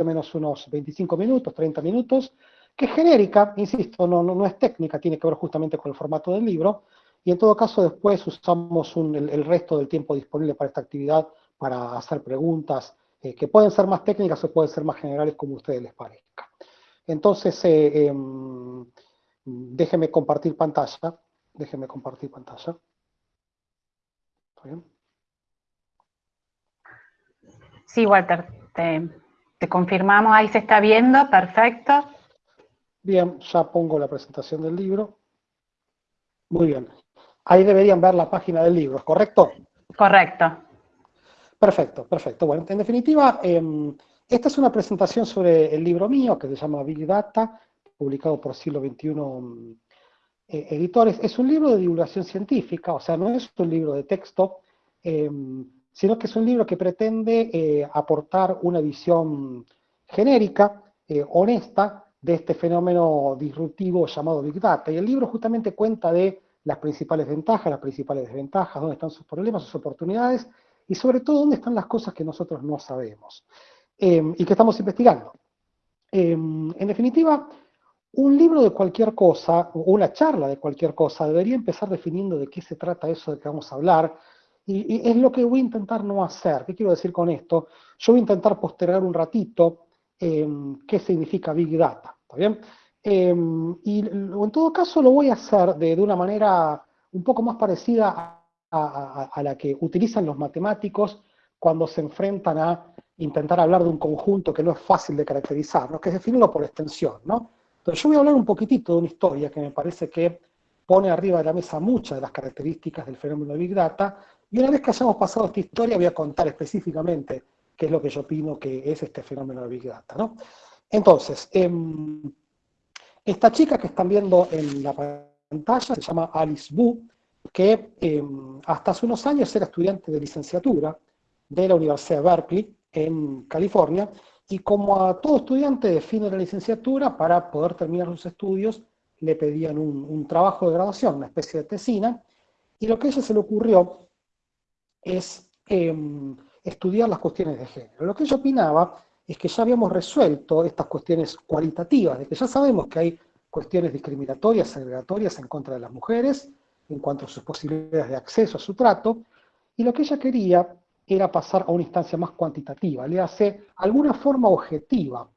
o menos unos 25 minutos, 30 minutos, que es genérica, insisto, no, no, es técnica, tiene que ver justamente con el formato del libro, y en todo caso después usamos el, resto del tiempo disponible para esta actividad para hacer preguntas eh, que pueden ser más técnicas o pueden ser más generales como a ustedes les parezca. Entonces, eh, em, déjenme compartir pantalla, déjenme compartir pantalla. ¿Está bien? Sí, Walter, te, confirmamos, ahí se está viendo, perfecto. Bien, ya pongo la presentación del libro. Muy bien. Ahí deberían ver la página del libro, ¿correcto? Correcto. Perfecto, perfecto. Bueno, en definitiva, em, esta es una presentación sobre el libro mío, que se llama Big Data, publicado por Siglo XXI mm, eh, Editores. Es un libro de divulgación científica, o sea, no es un libro de texto, em, sino que es un libro que pretende eh, aportar una visión genérica, eh, honesta, de este fenómeno disruptivo llamado Big Data. Y el libro justamente cuenta de las principales ventajas, las principales desventajas, dónde están sus problemas, sus oportunidades, y sobre todo dónde están las cosas que nosotros no sabemos em, y que estamos investigando. Em, en definitiva, un libro de cualquier cosa, o una charla de cualquier cosa, debería empezar definiendo de qué se trata eso de que vamos a hablar, y, es lo que voy a intentar no hacer. ¿Qué quiero decir con esto? Yo voy a intentar postergar un ratito em, qué significa Big Data, ¿está bien? Em, y en todo caso lo voy a hacer de, una manera un poco más parecida a, la que utilizan los matemáticos cuando se enfrentan a intentar hablar de un conjunto que no es fácil de caracterizar, ¿no? que es definirlo por extensión. ¿no? Entonces yo voy a hablar un poquitito de una historia que me parece que pone arriba de la mesa muchas de las características del fenómeno de Big Data, y una vez que hayamos pasado esta historia, voy a contar específicamente qué es lo que yo opino que es este fenómeno de Big Data. ¿no? Entonces, em, esta chica que están viendo en la pantalla se llama Alice Wu, que em, hasta hace unos años era estudiante de licenciatura de la Universidad de Berkeley, en California, y como a todo estudiante de fin de la licenciatura, para poder terminar sus estudios, le pedían un, un trabajo de graduación, una especie de tesina, y lo que a ella se le ocurrió es em, estudiar las cuestiones de género. Lo que ella opinaba es que ya habíamos resuelto estas cuestiones cualitativas, de que ya sabemos que hay cuestiones discriminatorias, segregatorias en contra de las mujeres, en cuanto a sus posibilidades de acceso a su trato, y lo que ella quería era pasar a una instancia más cuantitativa, le hace alguna forma objetiva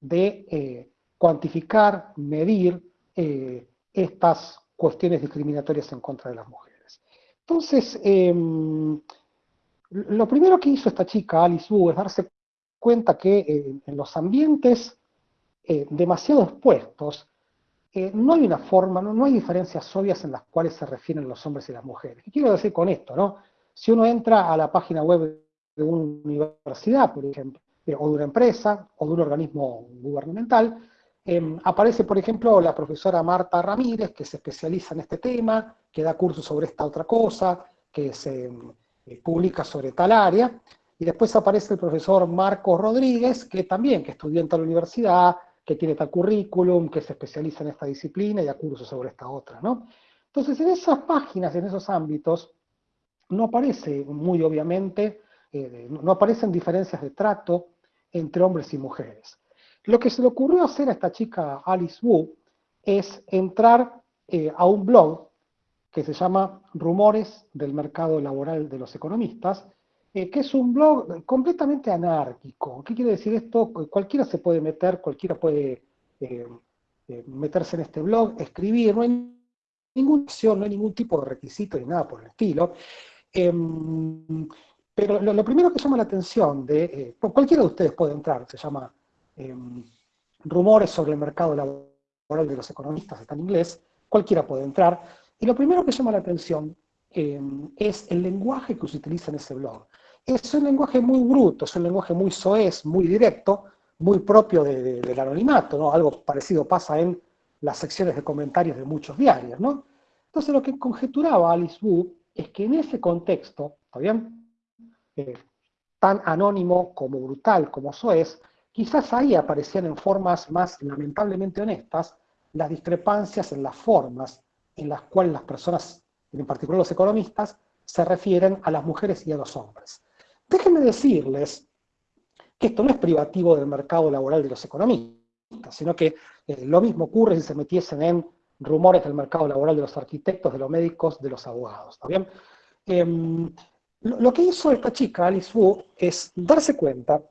de eh, cuantificar, medir eh, estas cuestiones discriminatorias en contra de las mujeres. Entonces, em, lo primero que hizo esta chica, Alice Wu, es darse cuenta que eh, en los ambientes eh, demasiado expuestos, eh, no hay una forma, no, hay diferencias obvias en las cuales se refieren los hombres y las mujeres. ¿Qué quiero decir con esto? No? Si uno entra a la página web de una universidad, por ejemplo, o de una empresa, o de un organismo gubernamental, Em, aparece, por ejemplo, la profesora Marta Ramírez, que se especializa en este tema, que da cursos sobre esta otra cosa, que se eh, publica sobre tal área, y después aparece el profesor Marcos Rodríguez, que también, que estudió en tal universidad, que tiene tal currículum, que se especializa en esta disciplina y da cursos sobre esta otra, ¿no? Entonces, en esas páginas, en esos ámbitos, no aparece muy obviamente, eh, no aparecen diferencias de trato entre hombres y mujeres. Lo que se le ocurrió hacer a esta chica Alice Wu es entrar eh, a un blog que se llama Rumores del Mercado Laboral de los Economistas, eh, que es un blog completamente anárquico. ¿Qué quiere decir esto? Cualquiera se puede meter, cualquiera puede eh, meterse en este blog, escribir, no hay ninguna opción, no hay ningún tipo de requisito ni nada por el estilo. Em, pero lo, primero que llama la atención de, cualquiera de ustedes puede entrar, se llama Em, rumores sobre el mercado laboral de los economistas, está en inglés, cualquiera puede entrar, y lo primero que llama la atención em, es el lenguaje que se utiliza en ese blog. Es un lenguaje muy bruto, es un lenguaje muy soez, muy directo, muy propio del anonimato, ¿no? Algo parecido pasa en las secciones de comentarios de muchos diarios, ¿no? Entonces lo que conjeturaba Alice Wu es que en ese contexto, ¿está bien? Eh, tan anónimo como brutal como soez, Quizás ahí aparecían en formas más lamentablemente honestas las discrepancias en las formas en las cuales las personas, en particular los economistas, se refieren a las mujeres y a los hombres. Déjenme decirles que esto no es privativo del mercado laboral de los economistas, sino que eh, lo mismo ocurre si se metiesen en rumores del mercado laboral de los arquitectos, de los médicos, de los abogados, ¿está bien? Em, lo, que hizo esta chica, Alice Wu, es darse cuenta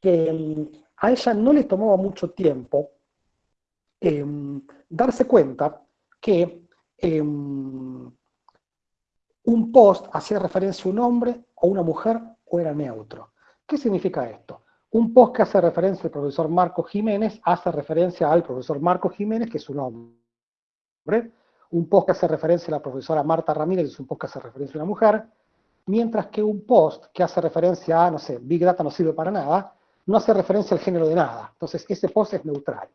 que em, a ella no le tomaba mucho tiempo em, darse cuenta que un post hacía referencia a un hombre o una mujer o era neutro. ¿Qué significa esto? Un post que hace referencia al profesor Marco Jiménez hace referencia al profesor Marco Jiménez, que es un hombre. Un post que hace referencia a la profesora Marta Ramírez es un post que hace referencia a una mujer. Mientras que un post que hace referencia a, no sé, Big Data no sirve para nada, no hace referencia al género de nada. Entonces, ese post es neutral.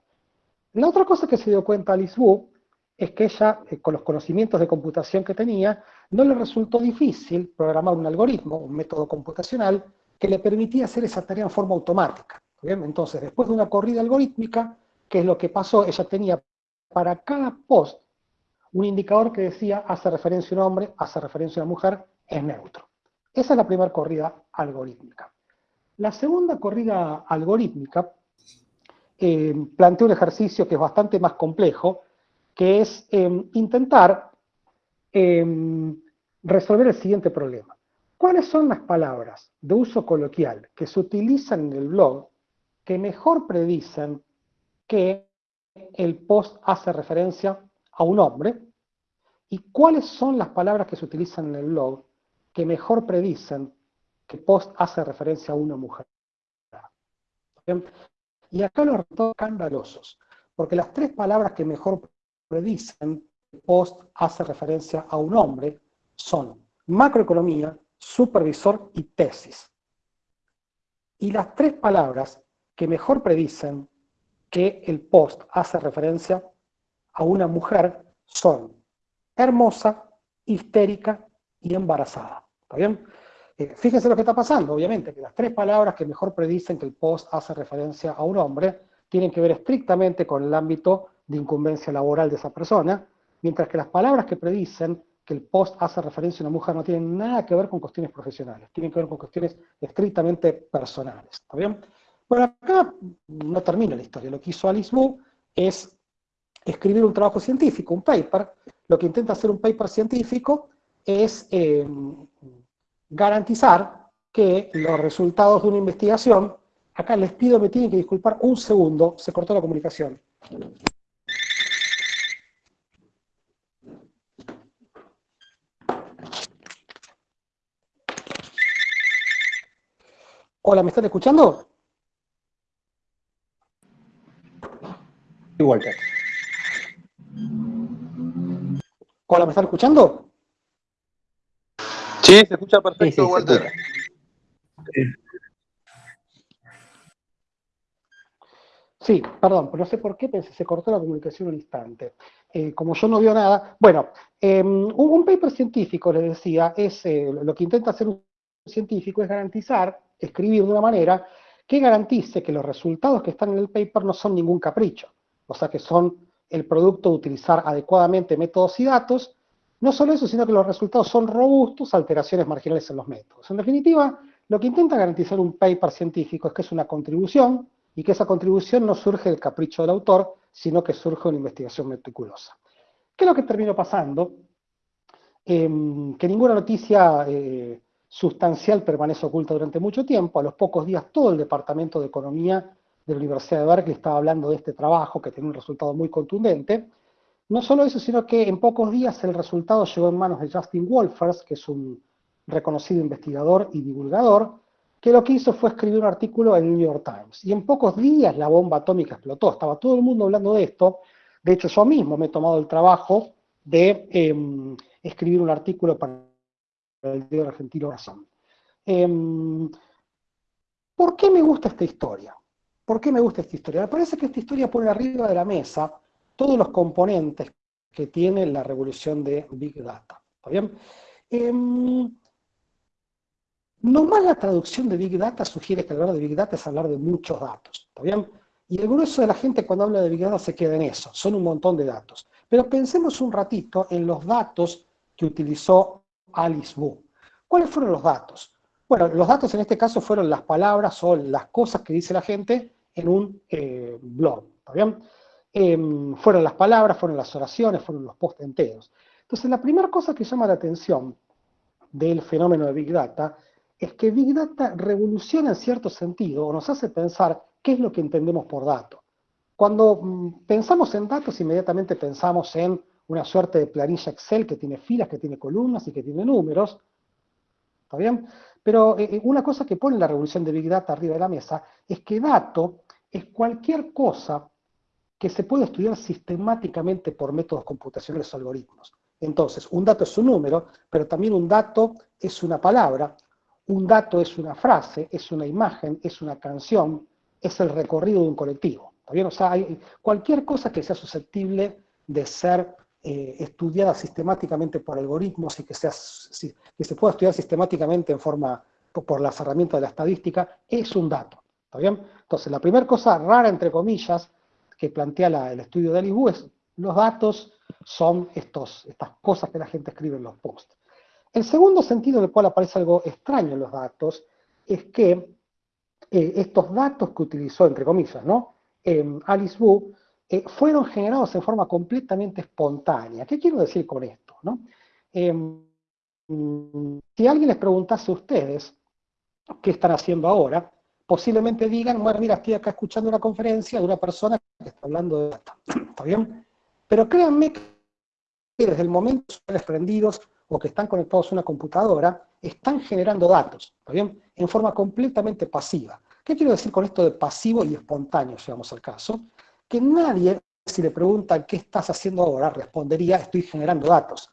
La otra cosa que se dio cuenta Alice Wu es que ella, eh, con los conocimientos de computación que tenía, no le resultó difícil programar un algoritmo, un método computacional, que le permitía hacer esa tarea en forma automática. Entonces, después de una corrida algorítmica, ¿qué es lo que pasó? Ella tenía para cada post un indicador que decía hace referencia a un hombre, hace referencia a una mujer, es neutro. Esa es la primera corrida algorítmica. La segunda corrida algorítmica eh, plantea un ejercicio que es bastante más complejo, que es em, intentar em, resolver el siguiente problema. ¿Cuáles son las palabras de uso coloquial que se utilizan en el blog que mejor predicen que el post hace referencia a un hombre? ¿Y cuáles son las palabras que se utilizan en el blog que mejor predicen que post hace referencia a una mujer? Y acá los resultados escandalosos, porque las tres palabras que mejor predicen que post hace referencia a un hombre son macroeconomía, supervisor y tesis. Y las tres palabras que mejor predicen que el post hace referencia a una mujer son hermosa, histérica y embarazada. ¿Está bien? Eh, fíjense lo que está pasando, obviamente, que las tres palabras que mejor predicen que el post hace referencia a un hombre tienen que ver estrictamente con el ámbito de incumbencia laboral de esa persona, mientras que las palabras que predicen que el post hace referencia a una mujer no tienen nada que ver con cuestiones profesionales, tienen que ver con cuestiones estrictamente personales. ¿Está bien? Bueno, acá no termina la historia. Lo que hizo Alice Wu es escribir un trabajo científico, un paper. Lo que intenta hacer un paper científico es eh, garantizar que los resultados de una investigación, acá les pido, me tienen que disculpar un segundo, se cortó la comunicación. Hola, ¿me están escuchando? Walter. Hola, ¿me están escuchando? Sí, se escucha perfecto, Walter. Sí, perdón, pero no sé por qué pensé, se cortó la comunicación un instante. Eh, como yo no veo nada, bueno, em, un, paper científico, les decía, es eh, lo que intenta hacer un científico es garantizar escribir de una manera que garantice que los resultados que están en el paper no son ningún capricho, o sea que son el producto de utilizar adecuadamente métodos y datos, no solo eso, sino que los resultados son robustos alteraciones marginales en los métodos. En definitiva, lo que intenta garantizar un paper científico es que es una contribución y que esa contribución no surge del capricho del autor, sino que surge una investigación meticulosa. ¿Qué es lo que terminó pasando? Em, que ninguna noticia eh, sustancial permanece oculta durante mucho tiempo. A los pocos días todo el Departamento de Economía de la Universidad de Berkeley estaba hablando de este trabajo que tiene un resultado muy contundente. No solo eso, sino que en pocos días el resultado llegó en manos de Justin Wolfers, que es un reconocido investigador y divulgador, que lo que hizo fue escribir un artículo en el New York Times. Y en pocos días la bomba atómica explotó. Estaba todo el mundo hablando de esto. De hecho, yo mismo me he tomado el trabajo de em, escribir un artículo para el diario argentino Razón. Em, ¿Por qué me gusta esta historia? ¿Por qué me gusta esta historia? Me parece que esta historia pone arriba de la mesa todos los componentes que tiene la revolución de Big Data. ¿Está bien? Eh, no más la traducción de Big Data sugiere que hablar de Big Data es hablar de muchos datos. ¿Está bien? Y el grueso de la gente cuando habla de Big Data se queda en eso, son un montón de datos. Pero pensemos un ratito en los datos que utilizó Alice Wu. ¿Cuáles fueron los datos? Bueno, los datos en este caso fueron las palabras o las cosas que dice la gente en un eh, blog, ¿está bien? Em, fueron las palabras, fueron las oraciones, fueron los post enteros. Entonces, la primera cosa que llama la atención del fenómeno de Big Data es que Big Data revoluciona en cierto sentido o nos hace pensar qué es lo que entendemos por dato. Cuando mm, pensamos en datos, inmediatamente pensamos en una suerte de planilla Excel que tiene filas, que tiene columnas y que tiene números. ¿Está bien? Pero eh, eh, una cosa que pone la revolución de Big Data arriba de la mesa es que dato es cualquier cosa que se puede estudiar sistemáticamente por métodos computacionales o algoritmos. Entonces, un dato es un número, pero también un dato es una palabra, un dato es una frase, es una imagen, es una canción, es el recorrido de un colectivo. ¿Está? O sea, cualquier cosa que sea susceptible de ser eh, estudiada sistemáticamente por algoritmos y que, se pueda estudiar sistemáticamente en forma, por las herramientas de la estadística, es un dato. Entonces, la primera cosa rara, entre comillas, que plantea el estudio de Alice es los datos son estos, estas cosas que la gente escribe en los posts. El segundo sentido en el cual aparece algo extraño en los datos es que eh, estos datos que utilizó, entre comillas, ¿no? Em, Alice Wu, eh, fueron generados en forma completamente espontánea. ¿Qué quiero decir con esto? ¿no? Em, si alguien les preguntase a ustedes qué están haciendo ahora, posiblemente digan, bueno, mira, estoy acá escuchando una conferencia de una persona que está hablando de data. ¿Está bien? Pero créanme que desde el momento que están prendidos o que están conectados a una computadora, están generando datos, ¿está bien? En forma completamente pasiva. ¿Qué quiero decir con esto de pasivo y espontáneo, si vamos al caso? Que nadie, si le preguntan qué estás haciendo ahora, respondería, estoy generando datos.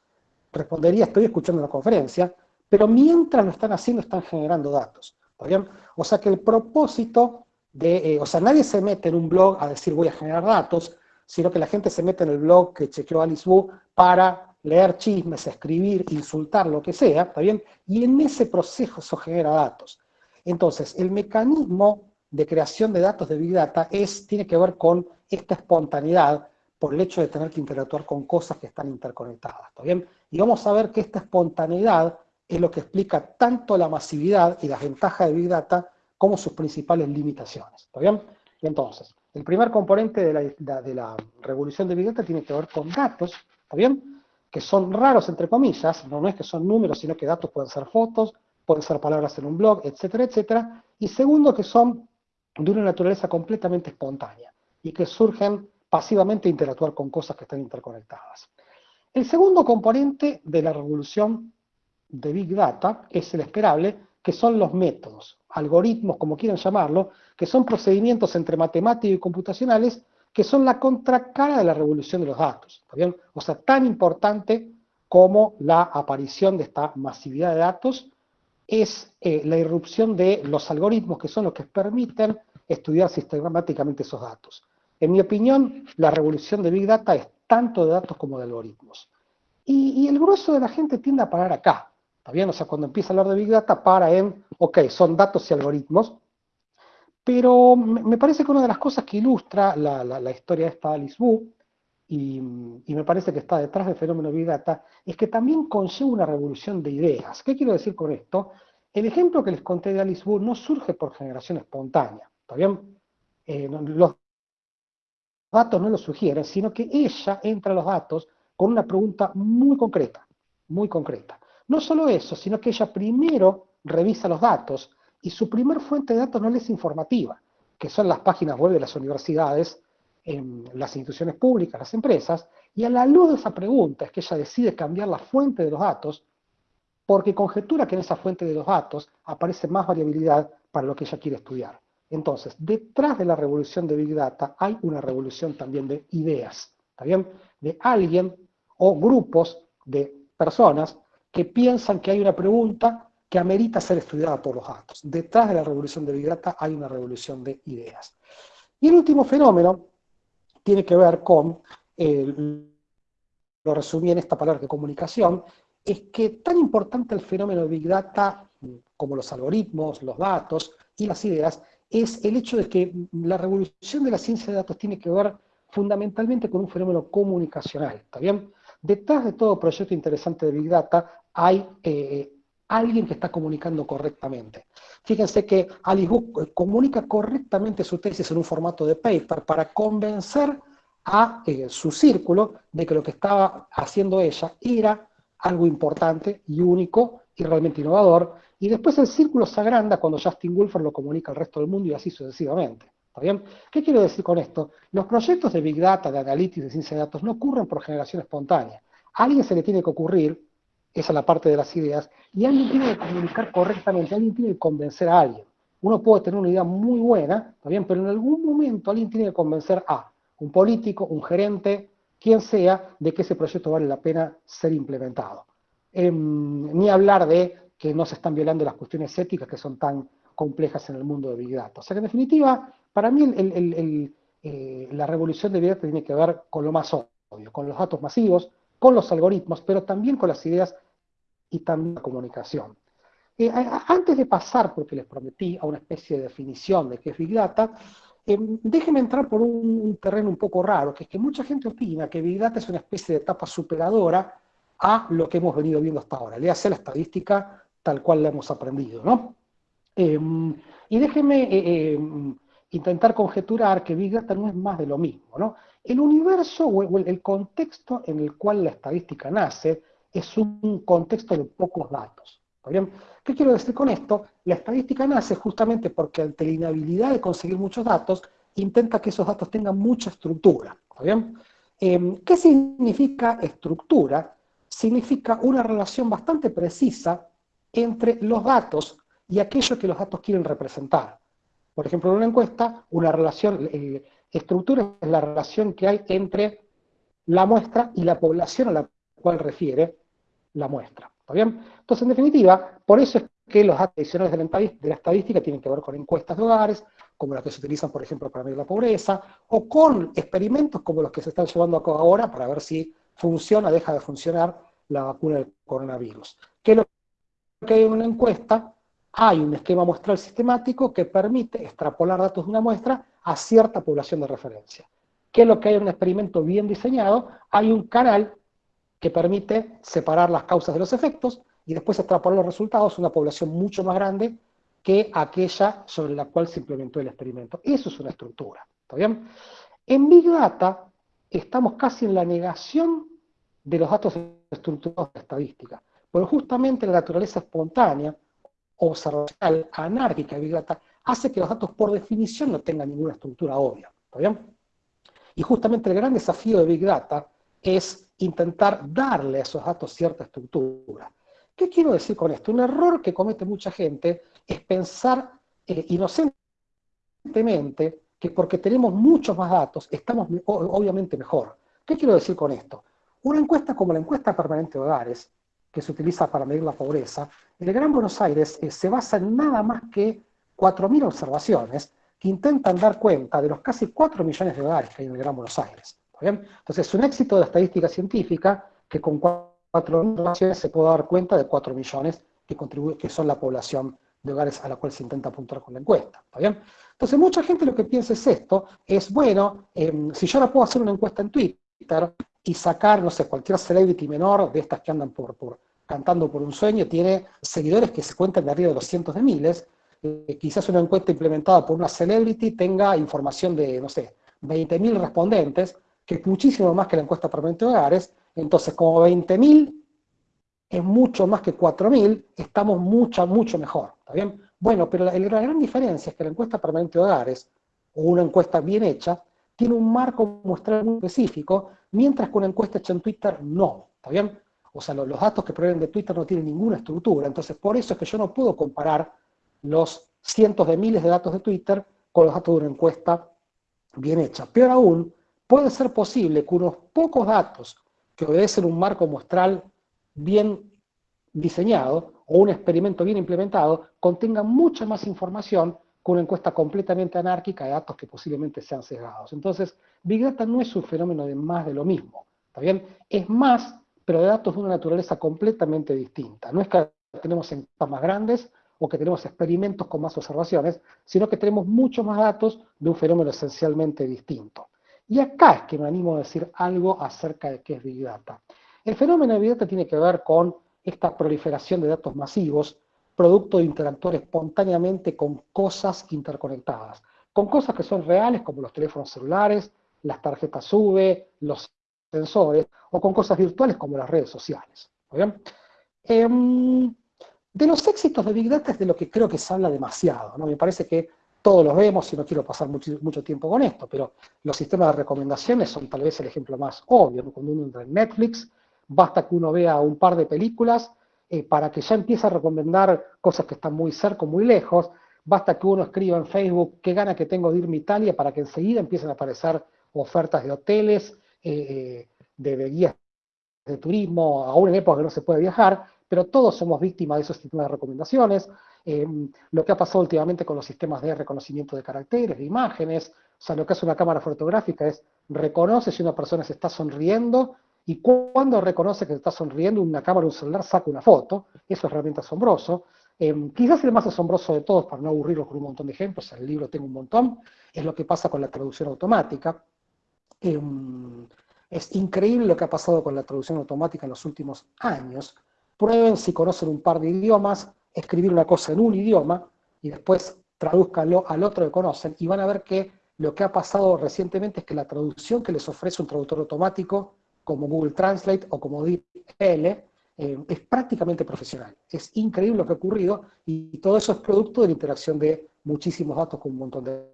Respondería, estoy escuchando una conferencia, pero mientras lo están haciendo, están generando datos. ¿Está bien? O sea que el propósito de, eh, o sea, nadie se mete en un blog a decir voy a generar datos, sino que la gente se mete en el blog que chequeó Alice Wu para leer chismes, escribir, insultar, lo que sea, ¿está bien? Y en ese proceso se genera datos. Entonces, el mecanismo de creación de datos de Big Data es, tiene que ver con esta espontaneidad por el hecho de tener que interactuar con cosas que están interconectadas, ¿está bien? Y vamos a ver que esta espontaneidad es lo que explica tanto la masividad y las ventajas de Big Data como sus principales limitaciones, ¿está bien? entonces, el primer componente de la, revolución de Big Data tiene que ver con datos, ¿está bien? Que son raros, entre comillas, no, es que son números, sino que datos pueden ser fotos, pueden ser palabras en un blog, etcétera, etcétera. Y segundo, que son de una naturaleza completamente espontánea y que surgen pasivamente a interactuar con cosas que están interconectadas. El segundo componente de la revolución de Big Data es el esperable, que son los métodos, algoritmos, como quieran llamarlo, que son procedimientos entre matemáticos y computacionales que son la contracara de la revolución de los datos. bien? O sea, tan importante como la aparición de esta masividad de datos es eh, la irrupción de los algoritmos que son los que permiten estudiar sistemáticamente esos datos. En mi opinión, la revolución de Big Data es tanto de datos como de algoritmos. Y el grueso de la gente tiende a parar acá. ¿Está bien? O sea, cuando empieza a hablar de Big Data, para en, ok, son datos y algoritmos, pero me parece que una de las cosas que ilustra la, historia de esta Alice Wu, y, me parece que está detrás del fenómeno Big Data, es que también conlleva una revolución de ideas. ¿Qué quiero decir con esto? El ejemplo que les conté de Alice Wu no surge por generación espontánea, ¿está? Eh, los datos no lo sugieren, sino que ella entra a los datos con una pregunta muy concreta, muy concreta. No solo eso, sino que ella primero revisa los datos y su primer fuente de datos no es informativa, que son las páginas web de las universidades, las instituciones públicas, las empresas, y a la luz de esa pregunta es que ella decide cambiar la fuente de los datos porque conjetura que en esa fuente de los datos aparece más variabilidad para lo que ella quiere estudiar. Entonces, detrás de la revolución de Big Data hay una revolución también de ideas, ¿está bien? De alguien o grupos de personas que piensan que hay una pregunta que amerita ser estudiada por los datos. Detrás de la revolución de Big Data hay una revolución de ideas. Y el último fenómeno tiene que ver con, eh, lo resumí en esta palabra de comunicación, es que tan importante el fenómeno de Big Data como los algoritmos, los datos y las ideas, es el hecho de que la revolución de la ciencia de datos tiene que ver fundamentalmente con un fenómeno comunicacional, ¿está bien? Detrás de todo proyecto interesante de Big Data hay, eh, alguien que está comunicando correctamente. Fíjense que Alice eh, comunica correctamente su tesis en un formato de paper para convencer a eh, su círculo de que lo que estaba haciendo ella era algo importante y único y realmente innovador, y después el círculo se agranda cuando Justin Wolfer lo comunica al resto del mundo y así sucesivamente. ¿Está bien? ¿Qué quiero decir con esto? Los proyectos de Big Data, de Analytics, de ciencia de datos, no ocurren por generación espontánea. A alguien se le tiene que ocurrir, esa es la parte de las ideas, y alguien tiene que comunicar correctamente, alguien tiene que convencer a alguien. Uno puede tener una idea muy buena, ¿está bien? Pero en algún momento alguien tiene que convencer a un político, un gerente, quien sea, de que ese proyecto vale la pena ser implementado. Em, ni hablar de que no se están violando las cuestiones éticas que son tan complejas en el mundo de Big Data. O sea que en definitiva, para mí eh, la revolución de Big Data tiene que ver con lo más obvio, con los datos masivos, con los algoritmos, pero también con las ideas y también la comunicación. Eh, antes de pasar, porque les prometí, a una especie de definición de qué es Big Data, eh, déjenme entrar por un, terreno un poco raro, que es que mucha gente opina que Big Data es una especie de etapa superadora a lo que hemos venido viendo hasta ahora. Le hace la estadística tal cual la hemos aprendido, ¿no? Em, y déjenme eh, em, intentar conjeturar que Big Data no es más de lo mismo, ¿no? El universo o el contexto en el cual la estadística nace es un contexto de pocos datos. ¿Está bien? ¿Qué quiero decir con esto? La estadística nace justamente porque ante la inhabilidad de conseguir muchos datos, intenta que esos datos tengan mucha estructura. Em, ¿Qué significa estructura? Significa una relación bastante precisa entre los datos y aquello que los datos quieren representar. Por ejemplo, en una encuesta, una relación, eh, estructura es la relación que hay entre la muestra y la población a la cual refiere la muestra. ¿Está bien? Entonces, en definitiva, por eso es que los datos adicionales de la, estadística tienen que ver con encuestas de hogares, como las que se utilizan, por ejemplo, para medir la pobreza, o con experimentos como los que se están llevando a cabo ahora para ver si funciona deja de funcionar la vacuna del coronavirus. ¿Qué es lo que hay en una encuesta? Hay un esquema muestral sistemático que permite extrapolar datos de una muestra a cierta población de referencia. ¿Qué es lo que hay en un experimento bien diseñado? Hay un canal que permite separar las causas de los efectos y después extrapolar los resultados a una población mucho más grande que aquella sobre la cual se implementó el experimento. Eso es una estructura. ¿Está bien? En Big Data estamos casi en la negación de los datos estructurados de estadística, pero justamente la naturaleza espontánea, observacional, anárquica de Big Data, hace que los datos por definición no tengan ninguna estructura obvia. ¿Está? Y justamente el gran desafío de Big Data es intentar darle a esos datos cierta estructura. ¿Qué quiero decir con esto? Un error que comete mucha gente es pensar eh, inocentemente que porque tenemos muchos más datos estamos obviamente mejor. ¿Qué quiero decir con esto? Una encuesta como la encuesta permanente de hogares, que se utiliza para medir la pobreza, el Gran Buenos Aires eh, se basa en nada más que 4.000 observaciones que intentan dar cuenta de los casi 4 millones de hogares que hay en el Gran Buenos Aires. Entonces, es un éxito de la estadística científica que con cuatro millones se puede dar cuenta de 4 millones que, que son la población de hogares a la cual se intenta apuntar con la encuesta. Entonces, mucha gente lo que piensa es esto, es, bueno, em, si yo ahora puedo hacer una encuesta en Twitter y sacar, no sé, cualquier celebrity menor de estas que andan por cantando por un sueño, tiene seguidores que se cuentan de arriba de los cientos de miles, eh, quizás una encuesta implementada por una celebrity tenga información de, no sé, 20.000 respondentes, que es muchísimo más que la encuesta permanente de hogares, entonces como 20.000 es mucho más que 4.000, estamos mucho, mucho mejor, ¿está bien? Bueno, pero la, la, gran diferencia es que la encuesta permanente de hogares, o una encuesta bien hecha, tiene un marco muestral muy específico, mientras que una encuesta hecha en Twitter no, ¿está bien? O sea, los, los datos que provienen de Twitter no tienen ninguna estructura, entonces por eso es que yo no puedo comparar los cientos de miles de datos de Twitter con los datos de una encuesta bien hecha. Peor aún, puede ser posible que unos pocos datos que obedecen un marco muestral bien diseñado o un experimento bien implementado contengan mucha más información que una encuesta completamente anárquica de datos que posiblemente sean sesgados. Entonces, Big Data no es un fenómeno de más de lo mismo, ¿está bien? Es más, pero de datos de una naturaleza completamente distinta. No es que tenemos encuestas más grandes o que tenemos experimentos con más observaciones, sino que tenemos muchos más datos de un fenómeno esencialmente distinto. Y acá es que me animo a decir algo acerca de qué es Big Data. El fenómeno de Big Data tiene que ver con esta proliferación de datos masivos, producto de interactuar espontáneamente con cosas interconectadas, con cosas que son reales como los teléfonos celulares, las tarjetas SUBE, los sensores, o con cosas virtuales como las redes sociales. Em, de los éxitos de Big Data es de lo que creo que se habla demasiado. ¿no? Me parece que todos los vemos y no quiero pasar mucho, mucho, tiempo con esto, pero los sistemas de recomendaciones son tal vez el ejemplo más obvio. Cuando uno entra en Netflix, basta que uno vea un par de películas eh, para que ya empiece a recomendar cosas que están muy cerca, muy lejos. Basta que uno escriba en Facebook qué gana que tengo de irme a Italia para que enseguida empiecen a aparecer ofertas de hoteles, eh, eh, de, guías de turismo, aún en época que no se puede viajar, pero todos somos víctimas de esos sistemas de recomendaciones. lo que ha pasado últimamente con los sistemas de reconocimiento de caracteres, de imágenes, o sea, lo que hace una cámara fotográfica es reconoce si una persona se está sonriendo y cuando reconoce que está sonriendo una cámara, un celular, saca una foto, eso es realmente asombroso. Em, quizás el más asombroso de todos, para no aburrirlos con un montón de ejemplos, el libro tengo un montón, es lo que pasa con la traducción automática. Em, es increíble lo que ha pasado con la traducción automática en los últimos años. Prueben si conocen un par de idiomas, escribir una cosa en un idioma y después traduzcanlo al otro que conocen y van a ver que lo que ha pasado recientemente es que la traducción que les ofrece un traductor automático como Google Translate o como DeepL, eh, es prácticamente profesional. Es increíble lo que ha ocurrido y todo eso es producto de la interacción de muchísimos datos con un montón de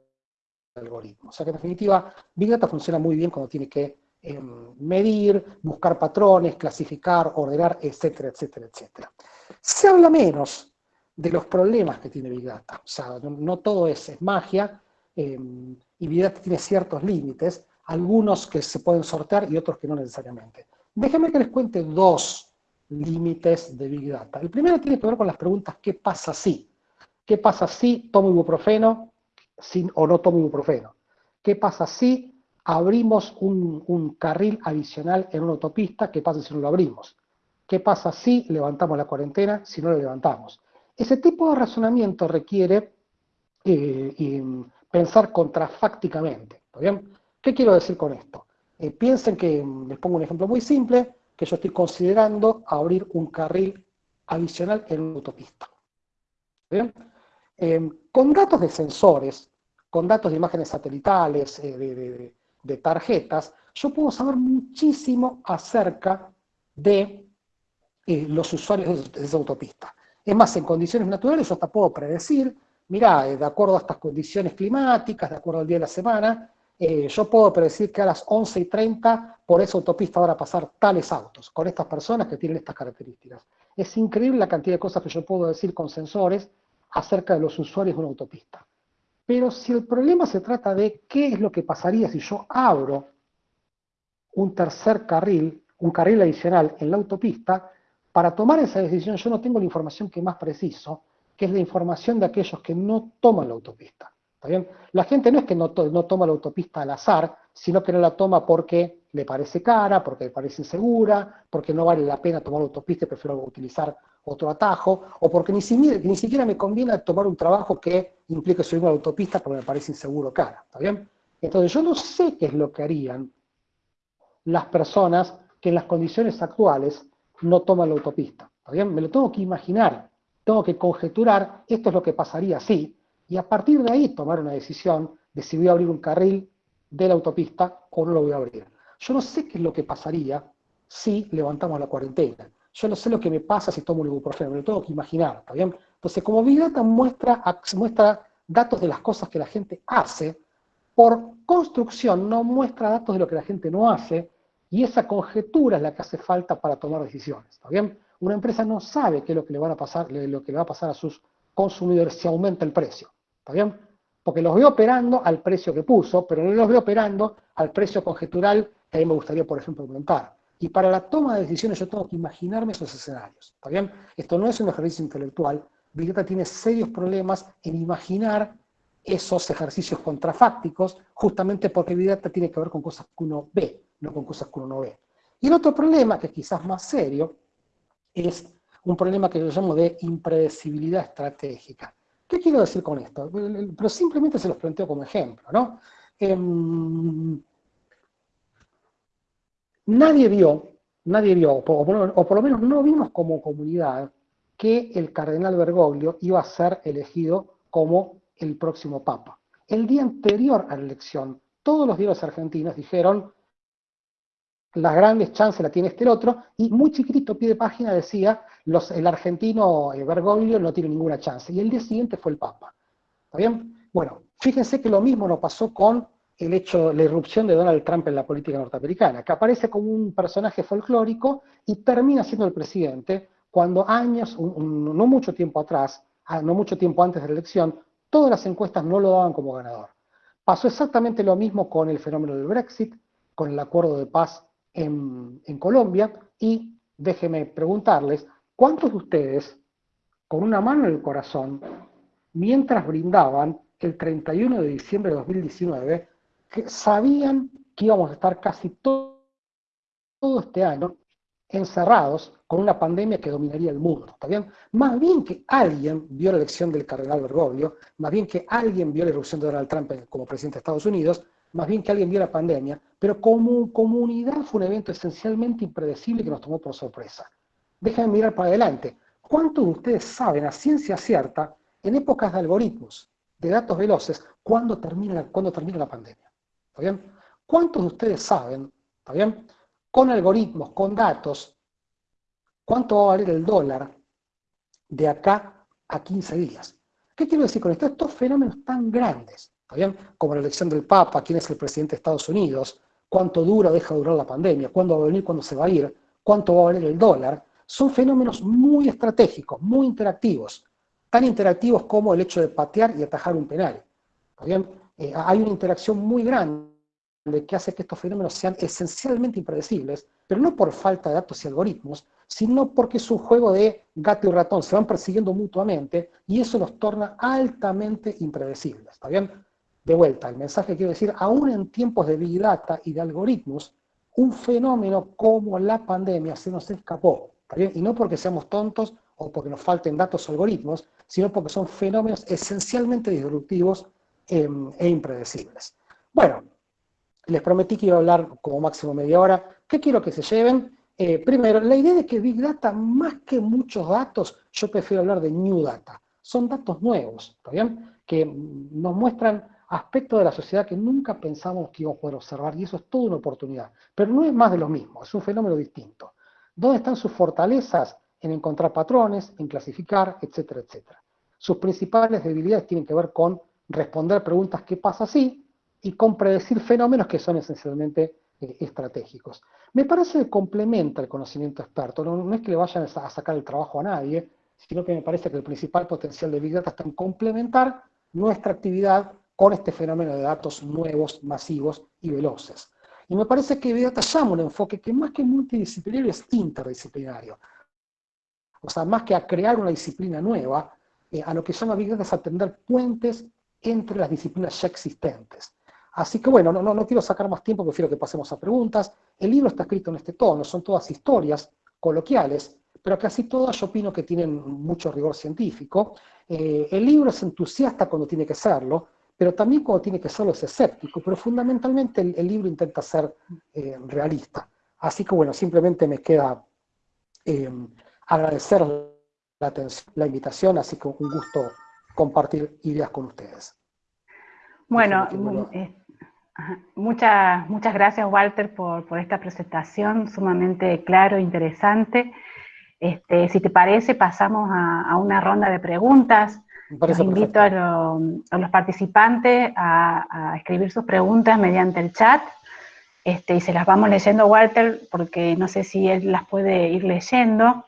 algoritmos. O sea que en definitiva, Big Data funciona muy bien cuando tiene que em, medir, buscar patrones, clasificar, ordenar, etcétera, etcétera, etcétera. Se habla menos de los problemas que tiene Big Data. O sea, no, todo es, magia, em, y Big Data tiene ciertos límites, algunos que se pueden sortear y otros que no necesariamente. Déjenme que les cuente dos límites de Big Data. El primero tiene que ver con las preguntas ¿qué pasa si? ¿Qué pasa si tomo ibuprofeno o no tomo ibuprofeno? ¿Qué pasa si abrimos un, un, carril adicional en una autopista? ¿Qué pasa si no lo abrimos? ¿Qué pasa si levantamos la cuarentena, si no lo levantamos? Ese tipo de razonamiento requiere eh, pensar contrafácticamente. ¿Está bien? ¿Qué quiero decir con esto? Eh, piensen que, mm, les pongo un ejemplo muy simple, que yo estoy considerando abrir un carril adicional en una autopista. Em, con datos de sensores, con datos de imágenes satelitales, eh, de, tarjetas, yo puedo saber muchísimo acerca de eh, los usuarios de, esa autopista. Es más, en condiciones naturales yo hasta puedo predecir, mira, de acuerdo a estas condiciones climáticas, de acuerdo al día de la semana, eh, yo puedo predecir que a las 11 y 30 por esa autopista van a pasar tales autos, con estas personas que tienen estas características. Es increíble la cantidad de cosas que yo puedo decir con sensores acerca de los usuarios de una autopista. Pero si el problema se trata de qué es lo que pasaría si yo abro un tercer carril, un carril adicional en la autopista, para tomar esa decisión yo no tengo la información que más preciso, que es la información de aquellos que no toman la autopista. La gente no es que no, toma la autopista al azar, sino que no la toma porque le parece cara, porque le parece insegura, porque no vale la pena tomar la autopista y prefiero utilizar otro atajo, o porque ni, ni siquiera me conviene tomar un trabajo que implique subir una autopista porque me parece inseguro cara, ¿está bien? Entonces yo no sé qué es lo que harían las personas que en las condiciones actuales no toman la autopista, ¿está bien? Me lo tengo que imaginar, tengo que conjeturar, esto es lo que pasaría si, y a partir de ahí tomar una decisión de si voy a abrir un carril de la autopista o no lo voy a abrir. Yo no sé qué es lo que pasaría si levantamos la cuarentena. Yo no sé lo que me pasa si tomo un ibuprofeno, me lo tengo que imaginar, ¿está bien? Entonces, como Big Data muestra, muestra datos de las cosas que la gente hace, por construcción no muestra datos de lo que la gente no hace, y esa conjetura es la que hace falta para tomar decisiones, ¿está bien? Una empresa no sabe qué es lo que le, van a pasar, lo que le va a pasar a sus consumidores si aumenta el precio. ¿Está? Porque los veo operando al precio que puso, pero no los veo operando al precio conjetural que a mí me gustaría, por ejemplo, aumentar. Y para la toma de decisiones yo tengo que imaginarme esos escenarios. ¿Está? Esto no es un ejercicio intelectual. Big tiene serios problemas en imaginar esos ejercicios contrafácticos, justamente porque Big tiene que ver con cosas que uno ve, no con cosas que uno no ve. Y el otro problema, que es quizás más serio, es un problema que yo llamo de impredecibilidad estratégica. ¿Qué quiero decir con esto? Pero simplemente se los planteo como ejemplo, ¿no? Em, nadie vio, nadie vio, o por, lo menos no vimos como comunidad, que el cardenal Bergoglio iba a ser elegido como el próximo papa. El día anterior a la elección, todos los diarios argentinos dijeron, las grandes chances la tiene este otro, y muy chiquitito, pie de página, decía, los, el argentino eh, Bergoglio no tiene ninguna chance. Y el día siguiente fue el Papa. ¿Está bien? Bueno, fíjense que lo mismo nos pasó con el hecho, la irrupción de Donald Trump en la política norteamericana, que aparece como un personaje folclórico y termina siendo el presidente, cuando años, no mucho tiempo atrás, ah, no mucho tiempo antes de la elección, todas las encuestas no lo daban como ganador. Pasó exactamente lo mismo con el fenómeno del Brexit, con el acuerdo de paz en, Colombia, y déjenme preguntarles, ¿cuántos de ustedes, con una mano en el corazón, mientras brindaban el 31 de diciembre de 2019, que sabían que íbamos a estar casi todo, todo este año encerrados con una pandemia que dominaría el mundo, ¿está bien? Más bien que alguien vio la elección del cardenal Bergoglio, más bien que alguien vio la erupción de Donald Trump como presidente de Estados Unidos, más bien que alguien vio la pandemia, pero como comunidad fue un evento esencialmente impredecible que nos tomó por sorpresa. Déjenme mirar para adelante. ¿Cuántos de ustedes saben a ciencia cierta, en épocas de algoritmos, de datos veloces, cuándo termina, cuándo termina la pandemia? ¿Está bien? ¿Cuántos de ustedes saben, ¿está bien? Con algoritmos, con datos, cuánto va a valer el dólar de acá a 15 días. ¿Qué quiero decir con esto? Estos fenómenos tan grandes, bien? como la elección del Papa, quién es el presidente de Estados Unidos, cuánto dura deja de durar la pandemia, cuándo va a venir, cuándo se va a ir, cuánto va a valer el dólar, son fenómenos muy estratégicos, muy interactivos, tan interactivos como el hecho de patear y atajar un penal. bien? Eh, hay una interacción muy grande que hace que estos fenómenos sean esencialmente impredecibles, pero no por falta de datos y algoritmos, sino porque es un juego de gato y ratón, se van persiguiendo mutuamente y eso los torna altamente impredecibles, ¿está? De vuelta, el mensaje quiero decir, aún en tiempos de Big Data y de algoritmos, un fenómeno como la pandemia se nos escapó. Y no porque seamos tontos o porque nos falten datos o algoritmos, sino porque son fenómenos esencialmente disruptivos em, e impredecibles. Bueno, les prometí que iba a hablar como máximo media hora. ¿Qué quiero que se lleven? Eh, primero, la idea de que Big Data, más que muchos datos, yo prefiero hablar de New Data. Son datos nuevos, ¿está bien? Que nos muestran aspectos de la sociedad que nunca pensamos que íbamos a poder observar, y eso es toda una oportunidad. Pero no es más de lo mismo, es un fenómeno distinto. ¿Dónde están sus fortalezas? En encontrar patrones, en clasificar, etcétera, etcétera. Sus principales debilidades tienen que ver con responder preguntas ¿qué pasa si? y con predecir fenómenos que son esencialmente eh, estratégicos. Me parece que complementa el conocimiento experto, no, es que le vayan a sacar el trabajo a nadie, sino que me parece que el principal potencial de Big Data está en complementar nuestra actividad con este fenómeno de datos nuevos, masivos y veloces. Y me parece que Big Data llama un enfoque que más que multidisciplinario es interdisciplinario. O sea, más que a crear una disciplina nueva, eh, a lo que llama Big Data es atender puentes entre las disciplinas ya existentes. Así que bueno, no, no, quiero sacar más tiempo, prefiero que pasemos a preguntas. El libro está escrito en este tono, son todas historias coloquiales, pero casi todas yo opino que tienen mucho rigor científico. Eh, el libro es entusiasta cuando tiene que serlo, pero también cuando tiene que serlo es escéptico, pero fundamentalmente el, libro intenta ser eh, realista. Así que bueno, simplemente me queda eh, agradecer la, atención, la invitación, así que un gusto compartir ideas con ustedes. Bueno, Muchas, muchas gracias, Walter, por, esta presentación sumamente claro e interesante. Este, si te parece, pasamos a, una ronda de preguntas. Los invito a, los participantes a, escribir sus preguntas mediante el chat este, y se las vamos leyendo, Walter, porque no sé si él las puede ir leyendo.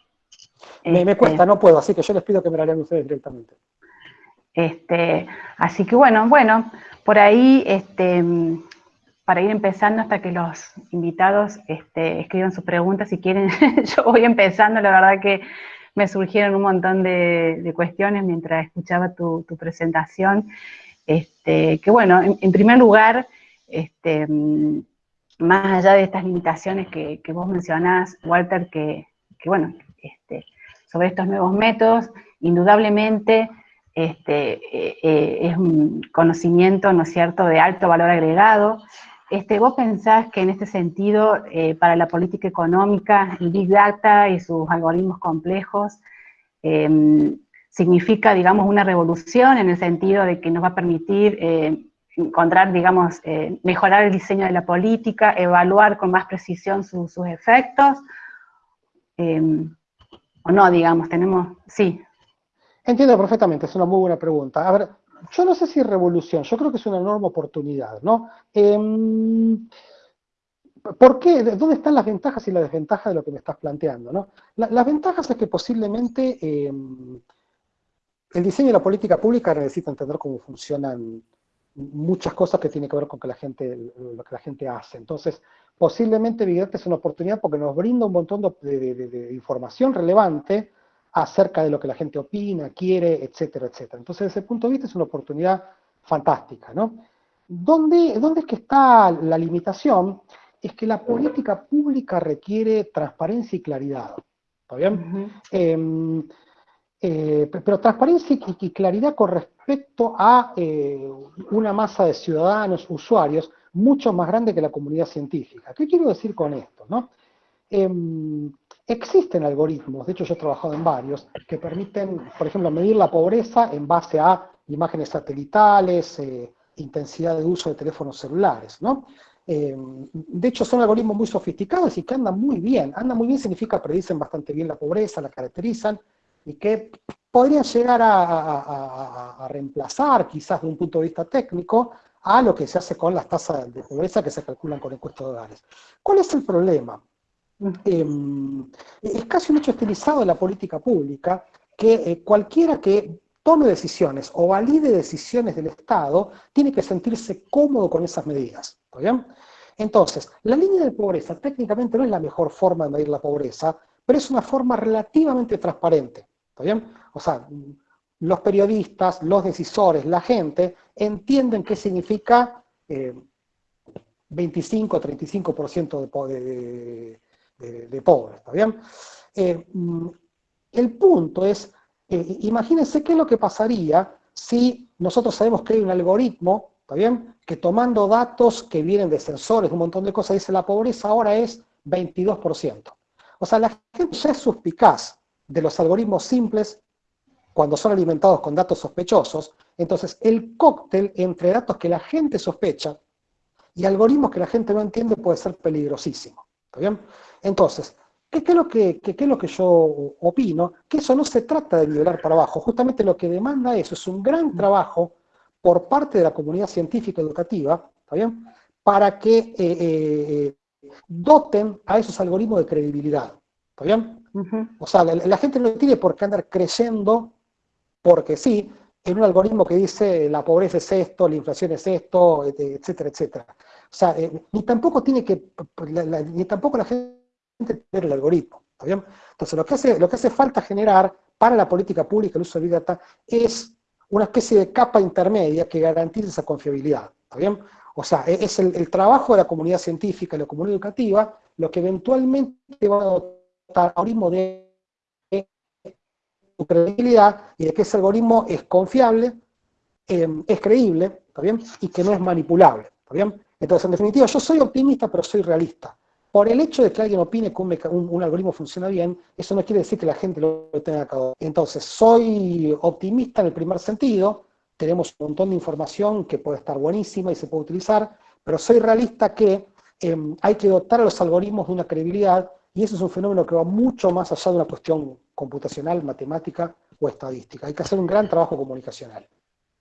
Me, me cuesta, este, no puedo, así que yo les pido que me la lean ustedes directamente. Este, así que bueno, bueno, por ahí, este, para ir empezando hasta que los invitados este, escriban sus preguntas, si quieren, yo voy empezando, la verdad que me surgieron un montón de, cuestiones mientras escuchaba tu, presentación. Este, que bueno, en, primer lugar, este, más allá de estas limitaciones que, vos mencionás, Walter, que, que bueno, este, sobre estos nuevos métodos, indudablemente este, eh, eh, es un conocimiento, ¿no cierto?, de alto valor agregado, este, ¿vos pensás que en este sentido, eh, para la política económica, el Big Data y sus algoritmos complejos em, significa, digamos, una revolución en el sentido de que nos va a permitir eh, encontrar, digamos, eh, mejorar el diseño de la política, evaluar con más precisión sus efectos? Em, ¿O no, digamos? Tenemos, sí. Entiendo perfectamente, es una muy buena pregunta. A yo no sé si revolución, yo creo que es una enorme oportunidad, ¿no? Em, ¿Por qué? ¿Dónde están las ventajas y las desventajas de lo que me estás planteando? ¿no? las ventajas es que posiblemente em, el diseño de la política pública necesita entender cómo funcionan muchas cosas que tienen que ver con que la gente, lo que la gente hace. Entonces, posiblemente Big es una oportunidad porque nos brinda un montón de, información relevante acerca de lo que la gente opina, quiere, etcétera, etcétera. Entonces, desde ese punto de vista es una oportunidad fantástica, ¿no? ¿Dónde, ¿Dónde es que está la limitación? Es que la política pública requiere transparencia y claridad. ¿Está bien? Eh, pero transparencia y, claridad con respecto a eh, una masa de ciudadanos, usuarios, mucho más grande que la comunidad científica. ¿Qué quiero decir con esto? Em, existen algoritmos, de hecho yo he trabajado en varios, que permiten, por ejemplo, medir la pobreza en base a imágenes satelitales, eh, intensidad de uso de teléfonos celulares. Em, de hecho, son algoritmos muy sofisticados y que andan muy bien. Andan muy bien significa predicen bastante bien la pobreza, la caracterizan, y que podrían llegar a, reemplazar, quizás de un punto de vista técnico, a lo que se hace con las tasas de pobreza que se calculan con encuestas de hogares. ¿Cuál es el problema? Em, es casi un hecho estilizado en la política pública que eh, cualquiera que tome decisiones o valide decisiones del Estado tiene que sentirse cómodo con esas medidas. bien? Entonces, la línea de pobreza técnicamente no es la mejor forma de medir la pobreza, pero es una forma relativamente transparente. ¿Está bien? O sea, los periodistas, los decisores, la gente, entienden qué significa 25 o 35% de, de, pobres, ¿está bien? Eh, mm, el punto es, eh, imagínense qué es lo que pasaría si nosotros sabemos que hay un algoritmo, ¿está bien? Que tomando datos que vienen de sensores, un montón de cosas, dice la pobreza ahora es 22%. O sea, la gente ya es suspicaz de los algoritmos simples cuando son alimentados con datos sospechosos, entonces el cóctel entre datos que la gente sospecha y algoritmos que la gente no entiende puede ser peligrosísimo. ¿Está bien? Entonces, ¿qué, es lo que, qué, es lo que yo opino? Que eso no se trata de nivelar para abajo, justamente lo que demanda eso es un gran trabajo por parte de la comunidad científica educativa, ¿está bien? Para que eh, eh, doten a esos algoritmos de credibilidad. ¿Está bien? O sea, la, gente no tiene por qué andar creyendo porque sí, en un algoritmo que dice la pobreza es esto, la inflación es esto, etcétera, etcétera. O sea, eh, ni tampoco tiene que, ni tampoco la gente tener el algoritmo. ¿está bien? Entonces, lo que, hace, lo que hace falta generar para la política pública, el uso de Big Data, es una especie de capa intermedia que garantice esa confiabilidad. ¿Está bien? O sea, e, es el, trabajo de la comunidad científica y la comunidad educativa lo que eventualmente va a algoritmo de credibilidad y de que ese algoritmo es confiable, em, es creíble, ¿está bien? Y que no es manipulable, ¿está bien? Entonces, en definitiva, yo soy optimista, pero soy realista. Por el hecho de que alguien opine que un, algoritmo funciona bien, eso no quiere decir que la gente lo tenga acá. Entonces, soy optimista en el primer sentido, tenemos un montón de información que puede estar buenísima y se puede utilizar, pero soy realista que em, hay que dotar a los algoritmos de una credibilidad y eso es un fenómeno que va mucho más allá de una cuestión computacional, matemática o estadística. Hay que hacer un gran trabajo comunicacional.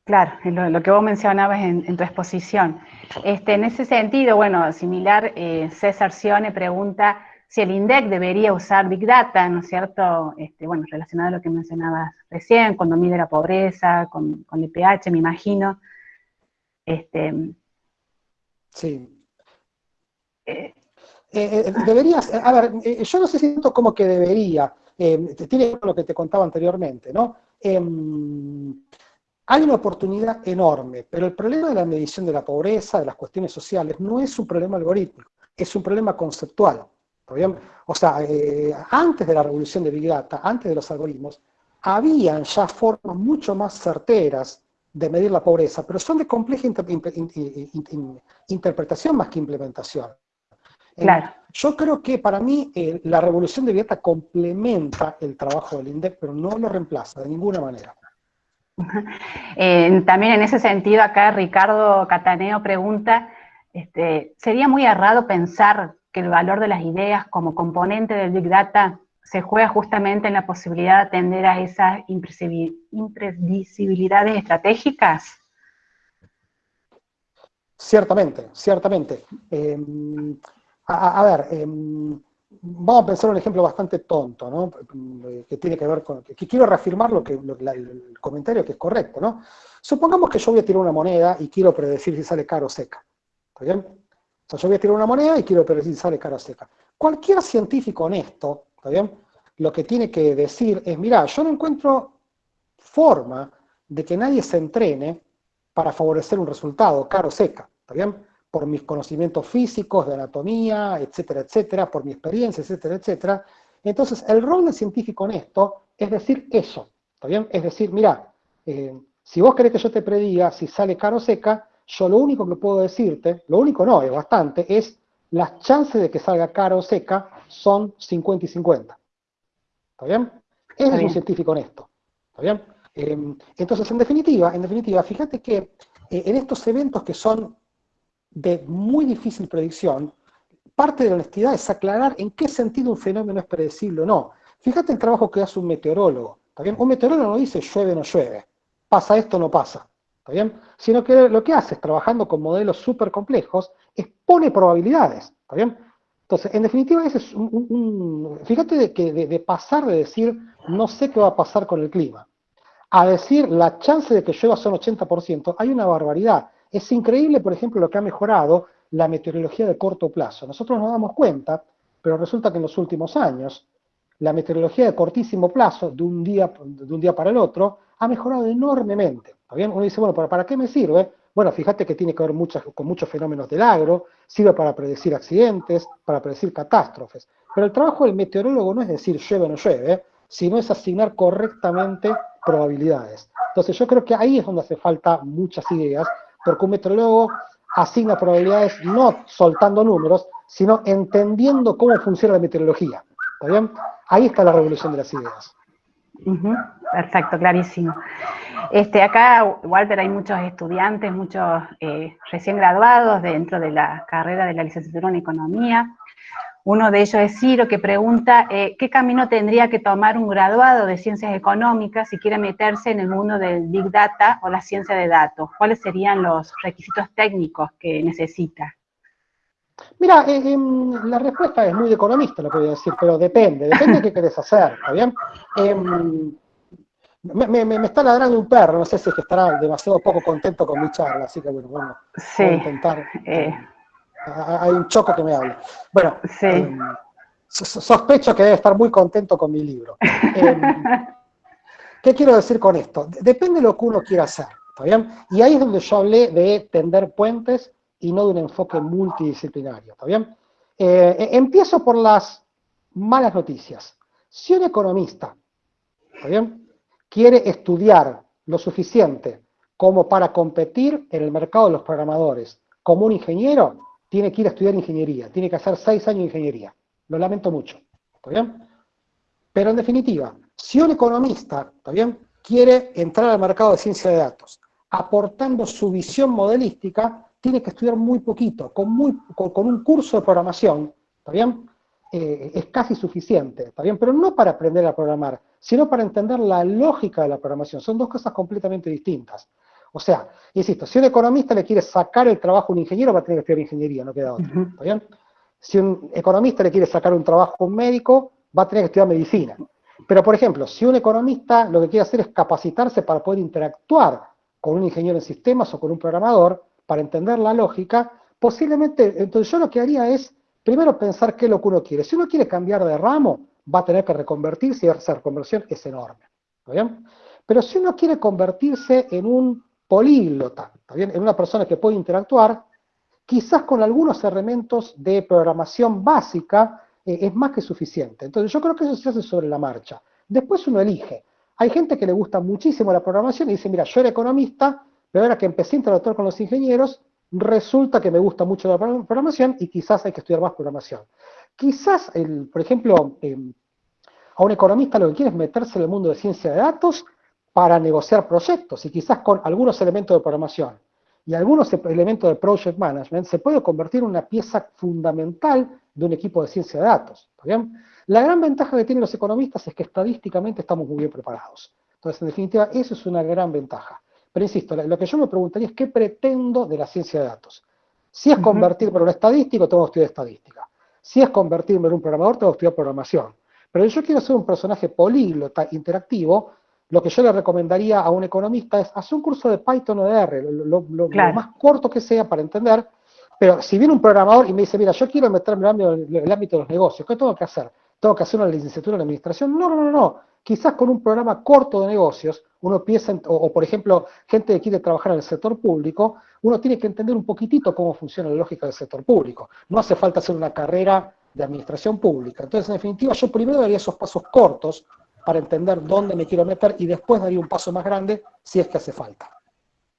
Claro, lo, que vos mencionabas en, tu exposición. Este, en ese sentido, bueno, similar, eh, César Sione pregunta si el INDEC debería usar Big Data, ¿no es cierto? Este, bueno, relacionado a lo que mencionabas recién, cuando mide la pobreza, con, con el pH, me imagino. Este, sí. Eh, eh, eh, deberías, a ver, eh, yo no sé si siento como que debería, tiene lo que te contaba anteriormente, ¿no? Hay una oportunidad enorme, pero el problema de la medición de la pobreza, de las cuestiones sociales, no es un problema algorítmico, es un problema conceptual. bien? O sea, antes de la revolución de Big Data, antes de los algoritmos, habían ya formas mucho más certeras de medir la pobreza, pero son de compleja interpretación más que implementación. Claro. Yo creo que para mí eh, la revolución de Vieta complementa el trabajo del INDEC, pero no lo reemplaza de ninguna manera. También en ese sentido, acá Ricardo Cataneo pregunta, este, ¿sería muy errado pensar que el valor de las ideas como componente del Big Data se juega justamente en la posibilidad de atender a esas imprevisibilidades estratégicas? Ciertamente, ciertamente. Em, a, ver, em, vamos a pensar un ejemplo bastante tonto, ¿no? Que tiene que ver con, que quiero reafirmar lo que, el comentario que es correcto, ¿no? Supongamos que yo voy a tirar una moneda y quiero predecir si sale caro o seca, ¿está bien? O sea, yo voy a tirar una moneda y quiero predecir si sale caro o seca. Cualquier científico honesto, ¿está bien? Lo que tiene que decir es, mira, yo no encuentro forma de que nadie se entrene para favorecer un resultado, caro o seca, ¿está bien? Por mis conocimientos físicos, de anatomía, etcétera, etcétera, por mi experiencia, etcétera, etcétera. Entonces, el rol del científico en esto es decir eso, ¿está bien? Es decir, mira, eh, si vos querés que yo te prediga si sale caro o seca, yo lo único que puedo decirte, lo único no, es bastante, es las chances de que salga caro o seca son 50 y 50. ¿Está bien? Ese es un científico honesto. ¿Está bien? Eh, entonces, en definitiva, en definitiva, fíjate que eh, en estos eventos que son de muy difícil predicción, parte de la honestidad es aclarar en qué sentido un fenómeno es predecible o no. Fíjate el trabajo que hace un meteorólogo. Un meteorólogo no dice llueve o no llueve, pasa esto o no pasa. ¿Está bien? Sino que lo que hace es, trabajando con modelos súper complejos, expone probabilidades. ¿Está bien? Entonces, en definitiva, ese es un, fíjate que de, de, pasar de decir no sé qué va a pasar con el clima, a decir la chance de que llueva son 80%, hay una barbaridad. Es increíble, por ejemplo, lo que ha mejorado la meteorología de corto plazo. Nosotros nos damos cuenta, pero resulta que en los últimos años la meteorología de cortísimo plazo, de un día, para el otro, ha mejorado enormemente. Uno dice, bueno, ¿para, qué me sirve? Bueno, fíjate que tiene que ver con muchos fenómenos del agro, sirve para predecir accidentes, para predecir catástrofes. Pero el trabajo del meteorólogo no es decir llueve o no llueve, sino es asignar correctamente probabilidades. Entonces yo creo que ahí es donde hace falta muchas ideas, porque un meteorólogo asigna probabilidades no soltando números, sino entendiendo cómo funciona la meteorología. ¿Está bien? Ahí está la revolución de las ideas. Perfecto, clarísimo. Este, acá, Walter, hay muchos estudiantes, muchos eh, recién graduados dentro de la carrera de la licenciatura en Economía, uno de ellos es Ciro, que pregunta eh, qué camino tendría que tomar un graduado de ciencias económicas si quiere meterse en el mundo del Big Data o la ciencia de datos. ¿Cuáles serían los requisitos técnicos que necesita? Mira, eh, em, la respuesta es muy economista, lo que voy a decir, pero depende, depende de qué querés hacer, ¿está bien? Me, está ladrando un perro, no sé si es que estará demasiado poco contento con mi charla, así que bueno, bueno sí, a intentar. Eh, hay un choco que me habla. Bueno, em, sospecho que debe estar muy contento con mi libro. Em, ¿Qué quiero decir con esto? Depende de lo que uno quiera hacer, ¿está bien? Y ahí es donde yo hablé de tender puentes y no de un enfoque multidisciplinario, ¿está bien? Eh, e, empiezo por las malas noticias. Si un economista, ¿está bien? Quiere estudiar lo suficiente como para competir en el mercado de los programadores como un ingeniero, tiene que ir a estudiar ingeniería, tiene que hacer seis años de ingeniería. Lo lamento mucho, ¿está bien? Pero en definitiva, si un economista, ¿está quiere entrar al mercado de ciencia de datos, aportando su visión modelística, tiene que estudiar muy poquito, con, un curso de programación, ¿está bien? Eh, es casi suficiente, ¿está bien? Pero no para aprender a programar, sino para entender la lógica de la programación. Son dos cosas completamente distintas. O sea, insisto, si un economista le quiere sacar el trabajo a un ingeniero, va a tener que estudiar ingeniería, no queda otra. ¿Está bien? Si un economista le quiere sacar un trabajo a un médico, va a tener que estudiar medicina. Pero, por ejemplo, si un economista lo que quiere hacer es capacitarse para poder interactuar con un ingeniero en sistemas o con un programador, para entender la lógica, posiblemente, entonces yo lo que haría es, primero pensar qué es lo que uno quiere. Si uno quiere cambiar de ramo, va a tener que reconvertirse y esa reconversión es enorme. ¿Está bien? Pero si uno quiere convertirse en un políglota, bien? en una persona que puede interactuar, quizás con algunos elementos de programación básica eh, es más que suficiente. Entonces yo creo que eso se hace sobre la marcha. Después uno elige. Hay gente que le gusta muchísimo la programación y dice, mira, yo era economista, pero ahora que empecé a interactuar con los ingenieros, resulta que me gusta mucho la programación y quizás hay que estudiar más programación. Quizás, el, por ejemplo, em, a un economista lo que quiere es meterse en el mundo de ciencia de datos para negociar proyectos y quizás con algunos elementos de programación y algunos elementos de project management se puede convertir en una pieza fundamental de un equipo de ciencia de datos. La gran ventaja que tienen los economistas es que estadísticamente estamos muy bien preparados. Entonces, en definitiva, eso es una gran ventaja. Pero insisto, lo que yo me preguntaría es qué pretendo de la ciencia de datos. Si es convertirme en un estadístico, tengo que estudiar estadística. Si es convertirme en un programador, tengo que estudiar programación. Pero yo quiero ser un personaje políglota, interactivo, lo que yo le recomendaría a un economista es hacer un curso de Python o de R, lo, más corto que sea para entender, pero si viene un programador y me dice, mira, yo quiero meterme en el ámbito, de los negocios, ¿qué tengo que hacer? ¿Tengo que hacer una licenciatura en administración? No, no, no, no. Quizás con un programa corto de negocios, uno piensa, o, por ejemplo, gente que quiere trabajar en el sector público, uno tiene que entender un poquitito cómo funciona la lógica del sector público. No hace falta hacer una carrera de administración pública. Entonces, en definitiva, yo primero daría esos pasos cortos para entender dónde me quiero meter y después daría un paso más grande si es que hace falta.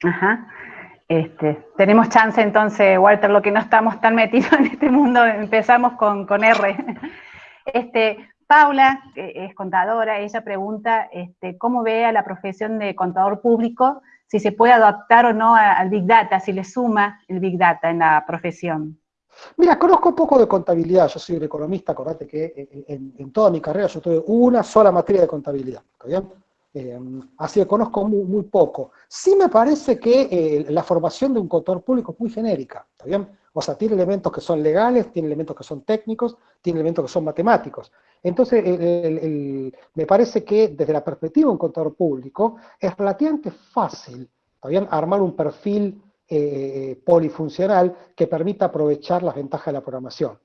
Ajá. Este, tenemos chance entonces, Walter, lo que no estamos tan metidos en este mundo, empezamos con, con R. Este, Paula, que es contadora, ella pregunta este, cómo ve a la profesión de contador público, si se puede adaptar o no al Big Data, si le suma el Big Data en la profesión. Mira, conozco poco de contabilidad, yo soy un economista, acordate que en, toda mi carrera yo tuve una sola materia de contabilidad, ¿está bien? Eh, así que conozco muy, poco. Sí me parece que eh, la formación de un contador público es muy genérica, ¿está bien? O sea, tiene elementos que son legales, tiene elementos que son técnicos, tiene elementos que son matemáticos. Entonces, me parece que desde la perspectiva de un contador público es relativamente fácil. Armar un perfil eh, polifuncional que permita aprovechar las ventajas de la programación.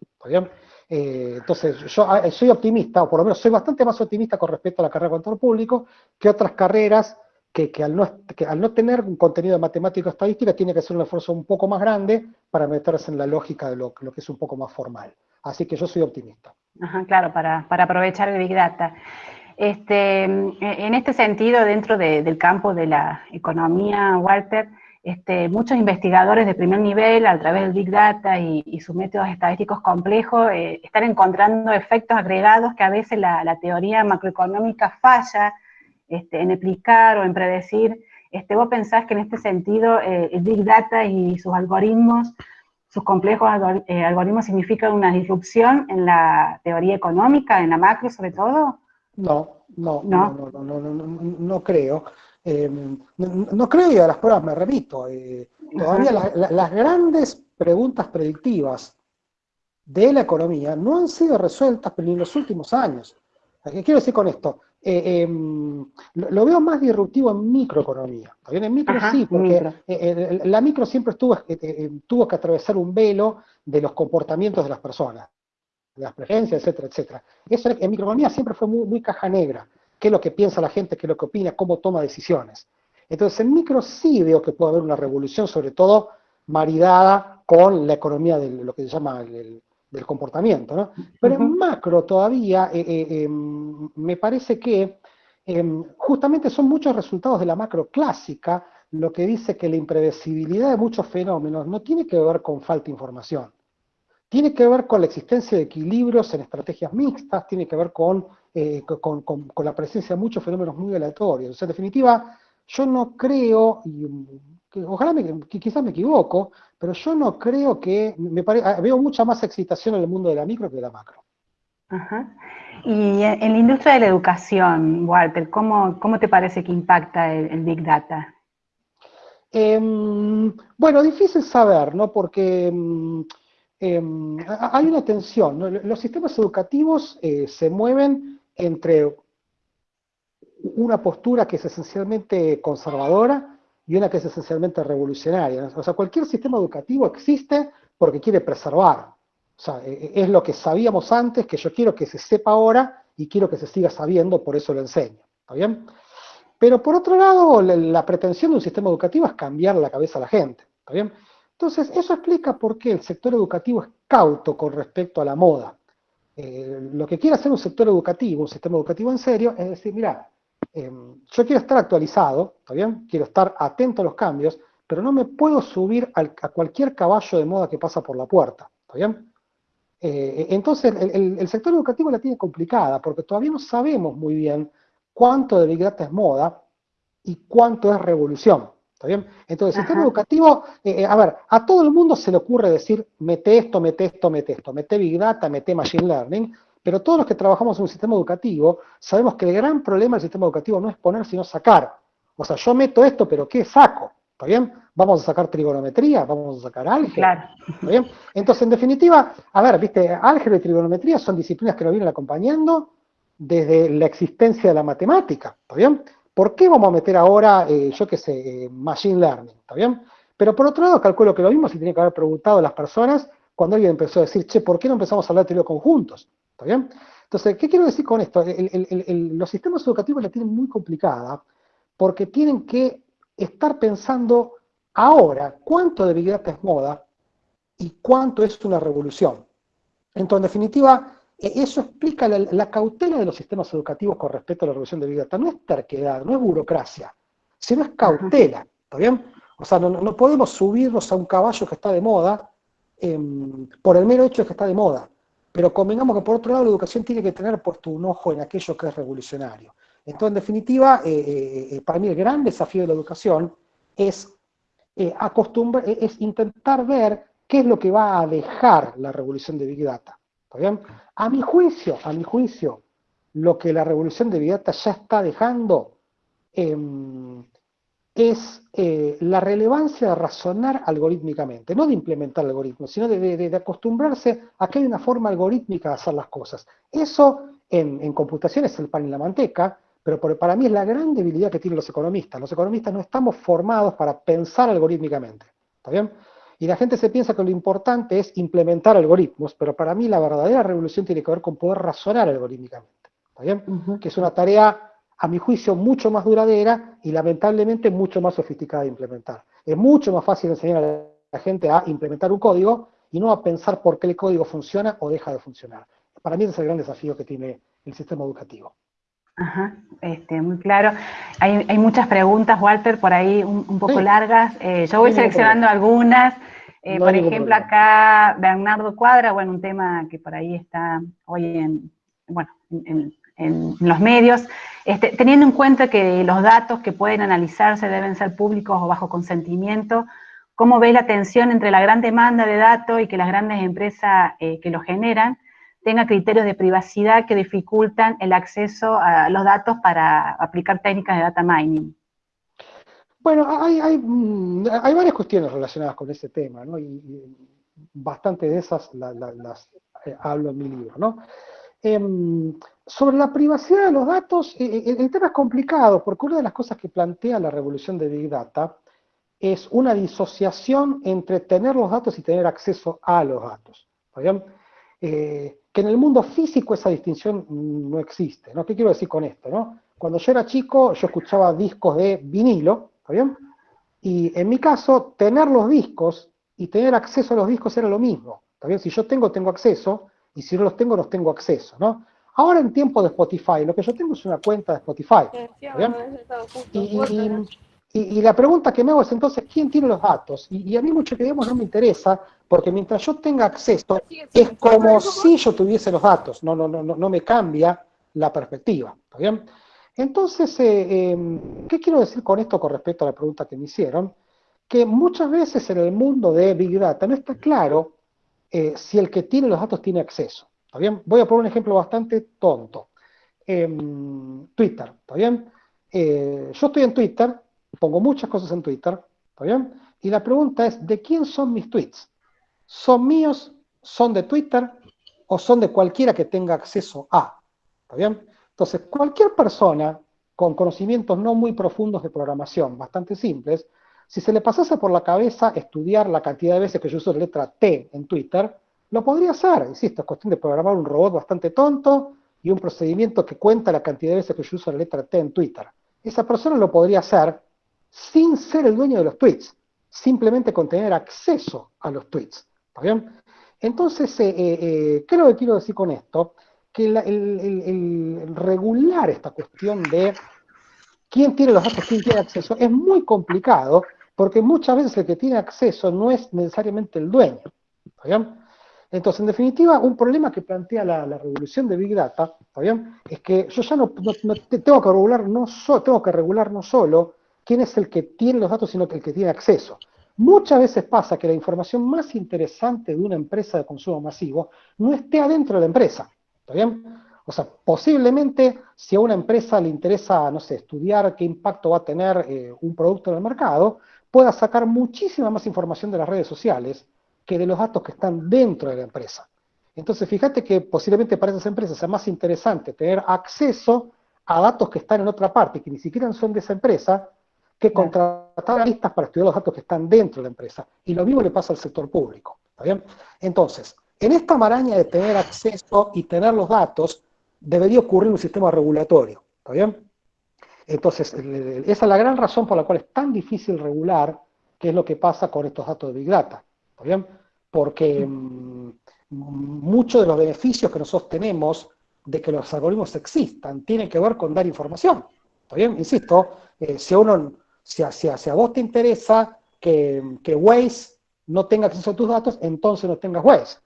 Eh, entonces, yo ah, soy optimista, o por lo menos soy bastante más optimista con respecto a la carrera de control público que otras carreras que, al, no, tener un contenido de matemática estadística tiene que hacer un esfuerzo un poco más grande para meterse en la lógica de lo, que es un poco más formal. Así que yo soy optimista. Ajá, claro, para, aprovechar el Big Data. Este, en este sentido, dentro del campo de la economía, Walter, este, muchos investigadores de primer nivel, a través del Big Data y, sus métodos estadísticos complejos, eh, están encontrando efectos agregados que a veces la, teoría macroeconómica falla este, en explicar o en predecir. Este, ¿Vos pensás que en este sentido eh, el Big Data y sus algoritmos, sus complejos eh, algoritmos significan una disrupción en la teoría económica, en la macro sobre todo? No, no, no, no, no, no, no, no creo. Eh, no, creo y a las pruebas me remito. Eh, todavía las grandes preguntas predictivas de la economía no han sido resueltas pero en los últimos años. ¿Qué quiero decir con esto? Eh, em, lo, veo más disruptivo en microeconomía. En micro sí, porque la micro siempre estuvo, tuvo que atravesar un velo de los comportamientos de las personas, de las preferencias, etcétera, etcétera. Eso en microeconomía siempre fue muy caja negra qué es lo que piensa la gente, qué es lo que opina, cómo toma decisiones. Entonces, en micro sí veo que puede haber una revolución, sobre todo maridada con la economía de lo que se llama el, del comportamiento, ¿no? Pero en macro todavía eh, eh, em, me parece que em, justamente son muchos resultados de la macro clásica lo que dice que la impredecibilidad de muchos fenómenos no tiene que ver con falta de información, tiene que ver con la existencia de equilibrios en estrategias mixtas, tiene que ver con eh, con, la presencia de muchos fenómenos muy aleatorios. en definitiva, yo no creo, y ojalá me, quizás me equivoco, pero yo no creo que, me ah, veo mucha más excitación en el mundo de la micro que de la macro. Ajá. Y en la industria de la educación, Walter, ¿cómo, cómo te parece que impacta el, Big Data? Em, bueno, difícil saber, ¿no? Porque em, em, hay una tensión. Los sistemas educativos eh, se mueven entre una postura que es esencialmente conservadora y una que es esencialmente revolucionaria. O sea, cualquier sistema educativo existe porque quiere preservar. O sea, e, e, es lo que sabíamos antes, que yo quiero que se sepa ahora y quiero que se siga sabiendo, por eso lo enseño. ¿Está bien? Pero por otro lado, la, pretensión de un sistema educativo es cambiar la cabeza a la gente. ¿Está bien? Entonces, eso explica por qué el sector educativo es cauto con respecto a la moda. Eh, lo que quiere hacer un sector educativo, un sistema educativo en serio, es decir, mira, Em, yo quiero estar actualizado, ¿está bien? Quiero estar atento a los cambios, pero no me puedo subir a cualquier caballo de moda que pasa por la puerta, ¿está bien? Eh, entonces, el, sector educativo la tiene complicada, porque todavía no sabemos muy bien cuánto de Big Data es moda y cuánto es revolución, ¿está bien? Entonces, el sistema educativo, eh, eh, a ver, a todo el mundo se le ocurre decir, mete esto, mete esto, mete esto, mete Big Data, mete Machine Learning, pero todos los que trabajamos en un sistema educativo sabemos que el gran problema del sistema educativo no es poner, sino sacar. O sea, yo meto esto, pero ¿qué saco? ¿Está bien? Vamos a sacar trigonometría, vamos a sacar álgebra. ¿Está bien? Entonces, en definitiva, a ver, viste, álgebra y trigonometría son disciplinas que nos vienen acompañando desde la existencia de la matemática. ¿Está bien? ¿Por qué vamos a meter ahora, eh, yo qué sé, eh, machine learning? ¿Está bien? Pero por otro lado, calculo que lo mismo se tiene que haber preguntado a las personas cuando alguien empezó a decir, che, ¿por qué no empezamos a hablar de teoría de conjuntos? ¿Está bien? Entonces, ¿qué quiero decir con esto? los sistemas educativos la tienen muy complicada porque tienen que estar pensando ahora cuánto de Big Data es moda y cuánto es una revolución. Entonces, en definitiva, eso explica la, cautela de los sistemas educativos con respecto a la revolución de Big Data. No es terquedad, no es burocracia, sino es cautela. ¿Está bien? O sea, no, podemos subirnos a un caballo que está de moda em, por el mero hecho de que está de moda. Pero convengamos que por otro lado la educación tiene que tener puesto un ojo en aquello que es revolucionario. Entonces, en definitiva, eh, eh, eh, para mí el gran desafío de la educación es, acostumbrar, es intentar ver qué es lo que va a dejar la revolución de Big Data. A mi juicio, a mi juicio, lo que la revolución de Big Data ya está dejando em, es eh, la relevancia de razonar algorítmicamente, no de implementar algoritmos, sino de, acostumbrarse a que hay una forma algorítmica de hacer las cosas. Eso en, computación es el pan y la manteca, pero para mí es la gran debilidad que tienen los economistas. Los economistas no estamos formados para pensar algorítmicamente. ¿Está bien? Y la gente se piensa que lo importante es implementar algoritmos, pero para mí la verdadera revolución tiene que ver con poder razonar algorítmicamente. ¿Está bien? Que es una tarea a mi juicio, mucho más duradera y lamentablemente mucho más sofisticada de implementar. Es mucho más fácil enseñar a la gente a implementar un código y no a pensar por qué el código funciona o deja de funcionar. Para mí ese es el gran desafío que tiene el sistema educativo. Ajá, este, muy claro. Hay, muchas preguntas, Walter, por ahí un, poco largas. Eh, yo voy seleccionando algunas. Eh, por ejemplo, acá Bernardo Cuadra, bueno, un tema que por ahí está hoy en, bueno, en, en los medios, este, teniendo en cuenta que los datos que pueden analizarse deben ser públicos o bajo consentimiento, ¿cómo ve la tensión entre la gran demanda de datos y que las grandes empresas eh, que los generan tengan criterios de privacidad que dificultan el acceso a los datos para aplicar técnicas de data mining? Bueno, hay, hay, mm, varias cuestiones relacionadas con ese tema, ¿no? Y, bastante de esas las, eh, hablo en mi libro, ¿no? Em, sobre la privacidad de los datos, eh, eh, el tema es complicado, porque una de las cosas que plantea la revolución de Big Data es una disociación entre tener los datos y tener acceso a los datos. Eh, que en el mundo físico esa distinción no existe. ¿no? ¿Qué quiero decir con esto? No? Cuando yo era chico, yo escuchaba discos de vinilo, ¿está bien? Y en mi caso, tener los discos y tener acceso a los discos era lo mismo. ¿Está bien? Si yo tengo, tengo acceso, y si no los tengo, no tengo acceso. ¿no? Ahora en tiempo de Spotify, lo que yo tengo es una cuenta de Spotify. Y, la pregunta que me hago es entonces, ¿quién tiene los datos? Y, a mí mucho que digamos no me interesa, porque mientras yo tenga acceso, es como si yo tuviese los datos, no, no, no, no me cambia la perspectiva. ¿Está bien? Entonces, eh, em, ¿qué quiero decir con esto con respecto a la pregunta que me hicieron? Que muchas veces en el mundo de Big Data no está claro eh, si el que tiene los datos tiene acceso. Voy a poner un ejemplo bastante tonto. Em, Twitter, ¿está bien? Eh, yo estoy en Twitter, pongo muchas cosas en Twitter, ¿está bien? Y la pregunta es, ¿de quién son mis tweets? ¿Son míos? ¿Son de Twitter? ¿O son de cualquiera que tenga acceso a? ¿Está bien? Entonces, cualquier persona con conocimientos no muy profundos de programación, bastante simples, si se le pasase por la cabeza estudiar la cantidad de veces que yo uso la letra T en Twitter, lo podría hacer, insisto, es cuestión de programar un robot bastante tonto y un procedimiento que cuenta la cantidad de veces que yo uso la letra T en Twitter. Esa persona lo podría hacer sin ser el dueño de los tweets, simplemente con tener acceso a los tweets. ¿Está bien? Entonces, eh, eh, eh, ¿qué lo que quiero decir con esto? Que regular esta cuestión de quién tiene los datos, quién tiene acceso, es muy complicado, porque muchas veces el que tiene acceso no es necesariamente el dueño. Entonces, en definitiva, un problema que plantea la, revolución de Big Data, Es que yo ya no, tengo que regular no tengo que regular no solo quién es el que tiene los datos, sino que el que tiene acceso. Muchas veces pasa que la información más interesante de una empresa de consumo masivo no esté adentro de la empresa. ¿Está bien? O sea, posiblemente si a una empresa le interesa, no sé, estudiar qué impacto va a tener eh, un producto en el mercado, pueda sacar muchísima más información de las redes sociales que de los datos que están dentro de la empresa. Entonces, fíjate que posiblemente para esas empresas sea más interesante tener acceso a datos que están en otra parte, que ni siquiera son de esa empresa, que contratar analistas para estudiar los datos que están dentro de la empresa. Y lo mismo le pasa al sector público. ¿está bien? Entonces, en esta maraña de tener acceso y tener los datos, debería ocurrir un sistema regulatorio. ¿Está bien? Entonces, esa es la gran razón por la cual es tan difícil regular qué es lo que pasa con estos datos de Big Data. ¿Está bien? Porque mm, muchos de los beneficios que nosotros tenemos de que los algoritmos existan tienen que ver con dar información. ¿Está bien? Insisto, eh, si, a uno, si, a, vos te interesa que, que Waze no tenga acceso a tus datos, entonces no tengas Waze.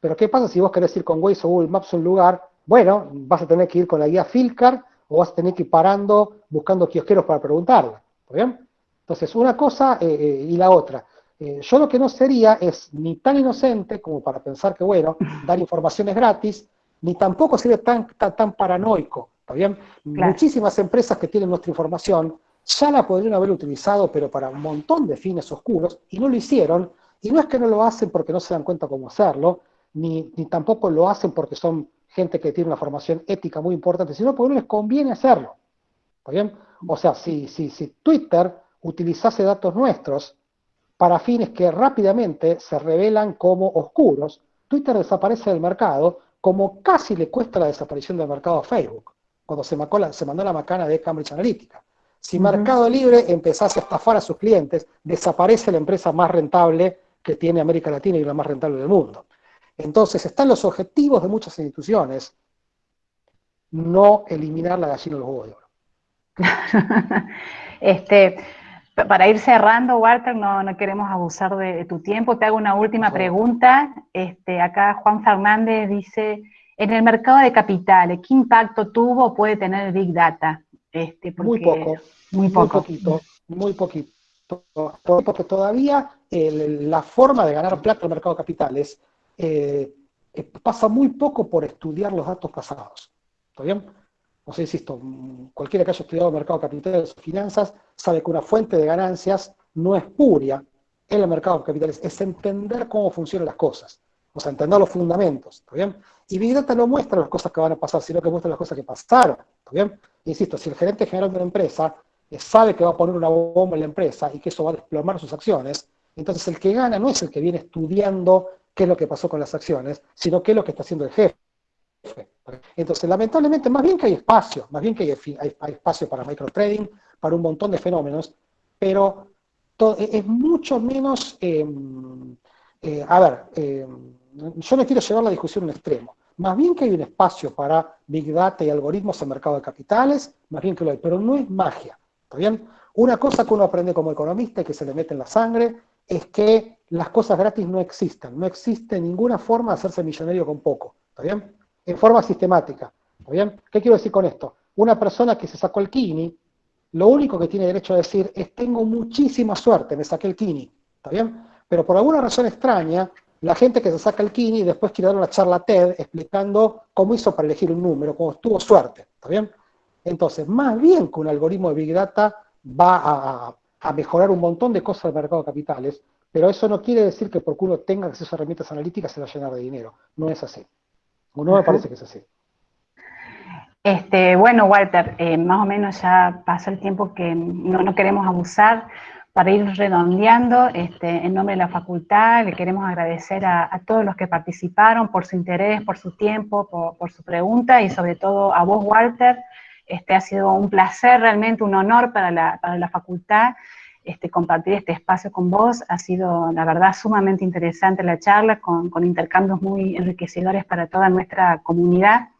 Pero ¿qué pasa si vos querés ir con Waze o Google Maps a un lugar bueno, vas a tener que ir con la guía Filcar o vas a tener que ir parando buscando kiosqueros para preguntarla. bien? Entonces, una cosa eh, eh, y la otra. Eh, yo lo que no sería es ni tan inocente como para pensar que, bueno, dar información es gratis, ni tampoco sería tan, tan, paranoico. bien? Muchísimas empresas que tienen nuestra información ya la podrían haber utilizado, pero para un montón de fines oscuros, y no lo hicieron. Y no es que no lo hacen porque no se dan cuenta cómo hacerlo, ni, ni tampoco lo hacen porque son gente que tiene una formación ética muy importante, sino porque no les conviene hacerlo. ¿Está bien? O sea, si, si, si Twitter utilizase datos nuestros para fines que rápidamente se revelan como oscuros, Twitter desaparece del mercado como casi le cuesta la desaparición del mercado a Facebook, cuando se, se mandó la macana de Cambridge Analytica. Si Mercado Libre empezase a estafar a sus clientes, desaparece la empresa más rentable que tiene América Latina y la más rentable del mundo. Entonces, están los objetivos de muchas instituciones, no eliminar la gallina de los huevos de oro. este, para ir cerrando, Walter, no, queremos abusar de, tu tiempo. Te hago una última pregunta. Este, acá Juan Fernández dice, en el mercado de capitales, ¿qué impacto tuvo o puede tener el Big Data? Este, muy poco, muy, poco. poquito, muy poquito. Porque todavía la forma de ganar plata en el mercado de capitales eh, eh, pasa muy poco por estudiar los datos pasados. ¿Está bien? O sea, insisto, cualquiera que haya estudiado el mercado de capitales o finanzas sabe que una fuente de ganancias no es puria en el mercado de capitales, es entender cómo funcionan las cosas, o sea, entender los fundamentos, ¿está bien? Y Big Data no muestra las cosas que van a pasar, sino que muestra las cosas que pasaron, ¿está bien? Insisto, si el gerente general de una empresa eh, sabe que va a poner una bomba en la empresa y que eso va a desplomar sus acciones, entonces el que gana no es el que viene estudiando qué es lo que pasó con las acciones, sino qué es lo que está haciendo el jefe. Entonces, lamentablemente, más bien que hay espacio, más bien que hay, espacio para microtrading, para un montón de fenómenos, pero e, es mucho menos, em, eh, a ver, em, yo no quiero llevar la discusión a un extremo, más bien que hay un espacio para Big Data y algoritmos en mercado de capitales, más bien que lo hay, pero no es magia, ¿está bien? Una cosa que uno aprende como economista y que se le mete en la sangre es que las cosas gratis no existen. No existe ninguna forma de hacerse millonario con poco. ¿Está bien? En forma sistemática. ¿Está bien? ¿Qué quiero decir con esto? Una persona que se sacó el kini, lo único que tiene derecho a decir es tengo muchísima suerte, me saqué el kini. ¿Está bien? Pero por alguna razón extraña, la gente que se saca el kini después quiere dar una charla TED explicando cómo hizo para elegir un número, cómo tuvo suerte. ¿Está bien? Entonces, más bien que un algoritmo de Big Data va a, a mejorar un montón de cosas del mercado de capitales, pero eso no quiere decir que porque uno tenga acceso a herramientas analíticas se va a llenar de dinero. No es así. O no me parece que es así. Este, bueno, Walter, eh, más o menos ya pasó el tiempo que no, queremos abusar. Para ir redondeando, este, en nombre de la facultad, le queremos agradecer a, todos los que participaron por su interés, por su tiempo, por, su pregunta y sobre todo a vos, Walter. Este, ha sido un placer, realmente un honor para la, para la facultad este, compartir este espacio con vos. Ha sido, la verdad, sumamente interesante la charla, con, intercambios muy enriquecedores para toda nuestra comunidad.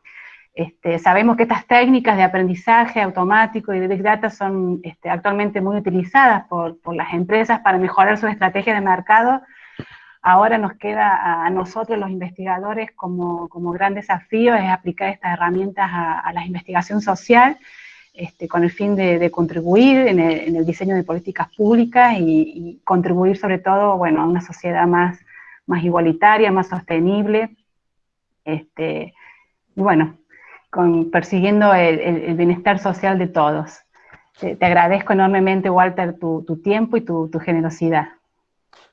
Este, sabemos que estas técnicas de aprendizaje automático y de Big Data son este, actualmente muy utilizadas por, las empresas para mejorar su estrategia de mercado. Ahora nos queda a nosotros los investigadores como, gran desafío es aplicar estas herramientas a, la investigación social este, con el fin de, contribuir en el, diseño de políticas públicas y, contribuir sobre todo bueno, a una sociedad más, igualitaria, más sostenible. Bueno, con, persiguiendo el, bienestar social de todos. Te, agradezco enormemente, Walter, tu, tiempo y tu, generosidad.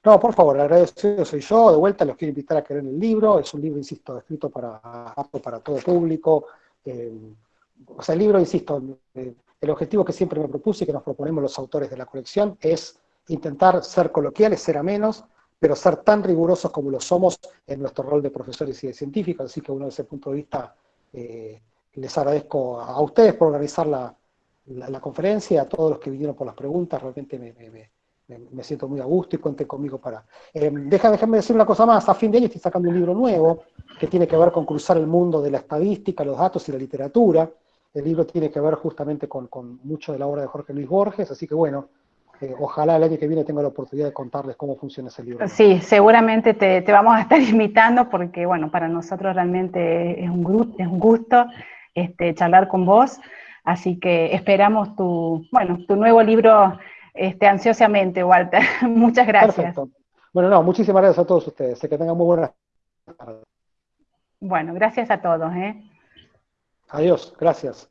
No, por favor, agradecido soy yo. De vuelta los quiero invitar a que el libro. Es un libro, insisto, escrito para, para todo público. Eh, o sea, el libro, insisto, eh, el objetivo que siempre me propuse y que nos proponemos los autores de la colección es intentar ser coloquiales, ser a menos, pero ser tan rigurosos como lo somos en nuestro rol de profesores y de científicos. Así que uno desde ese punto de vista eh, les agradezco a ustedes por organizar la, conferencia, a todos los que vinieron por las preguntas, realmente me, siento muy a gusto y cuenten conmigo para... Eh, déjame decir una cosa más, a fin de año estoy sacando un libro nuevo que tiene que ver con cruzar el mundo de la estadística, los datos y la literatura. El libro tiene que ver justamente con, con mucho de la obra de Jorge Luis Borges, así que bueno, eh, ojalá el año que viene tenga la oportunidad de contarles cómo funciona ese libro. Sí, seguramente te, vamos a estar invitando porque, bueno, para nosotros realmente es un, es un gusto este, charlar con vos, así que esperamos tu, bueno, tu nuevo libro este, ansiosamente, Walter. Muchas gracias. Perfecto. Bueno, no, muchísimas gracias a todos ustedes. Que tengan muy buenas tardes. Bueno, gracias a todos. ¿eh? Adiós, gracias.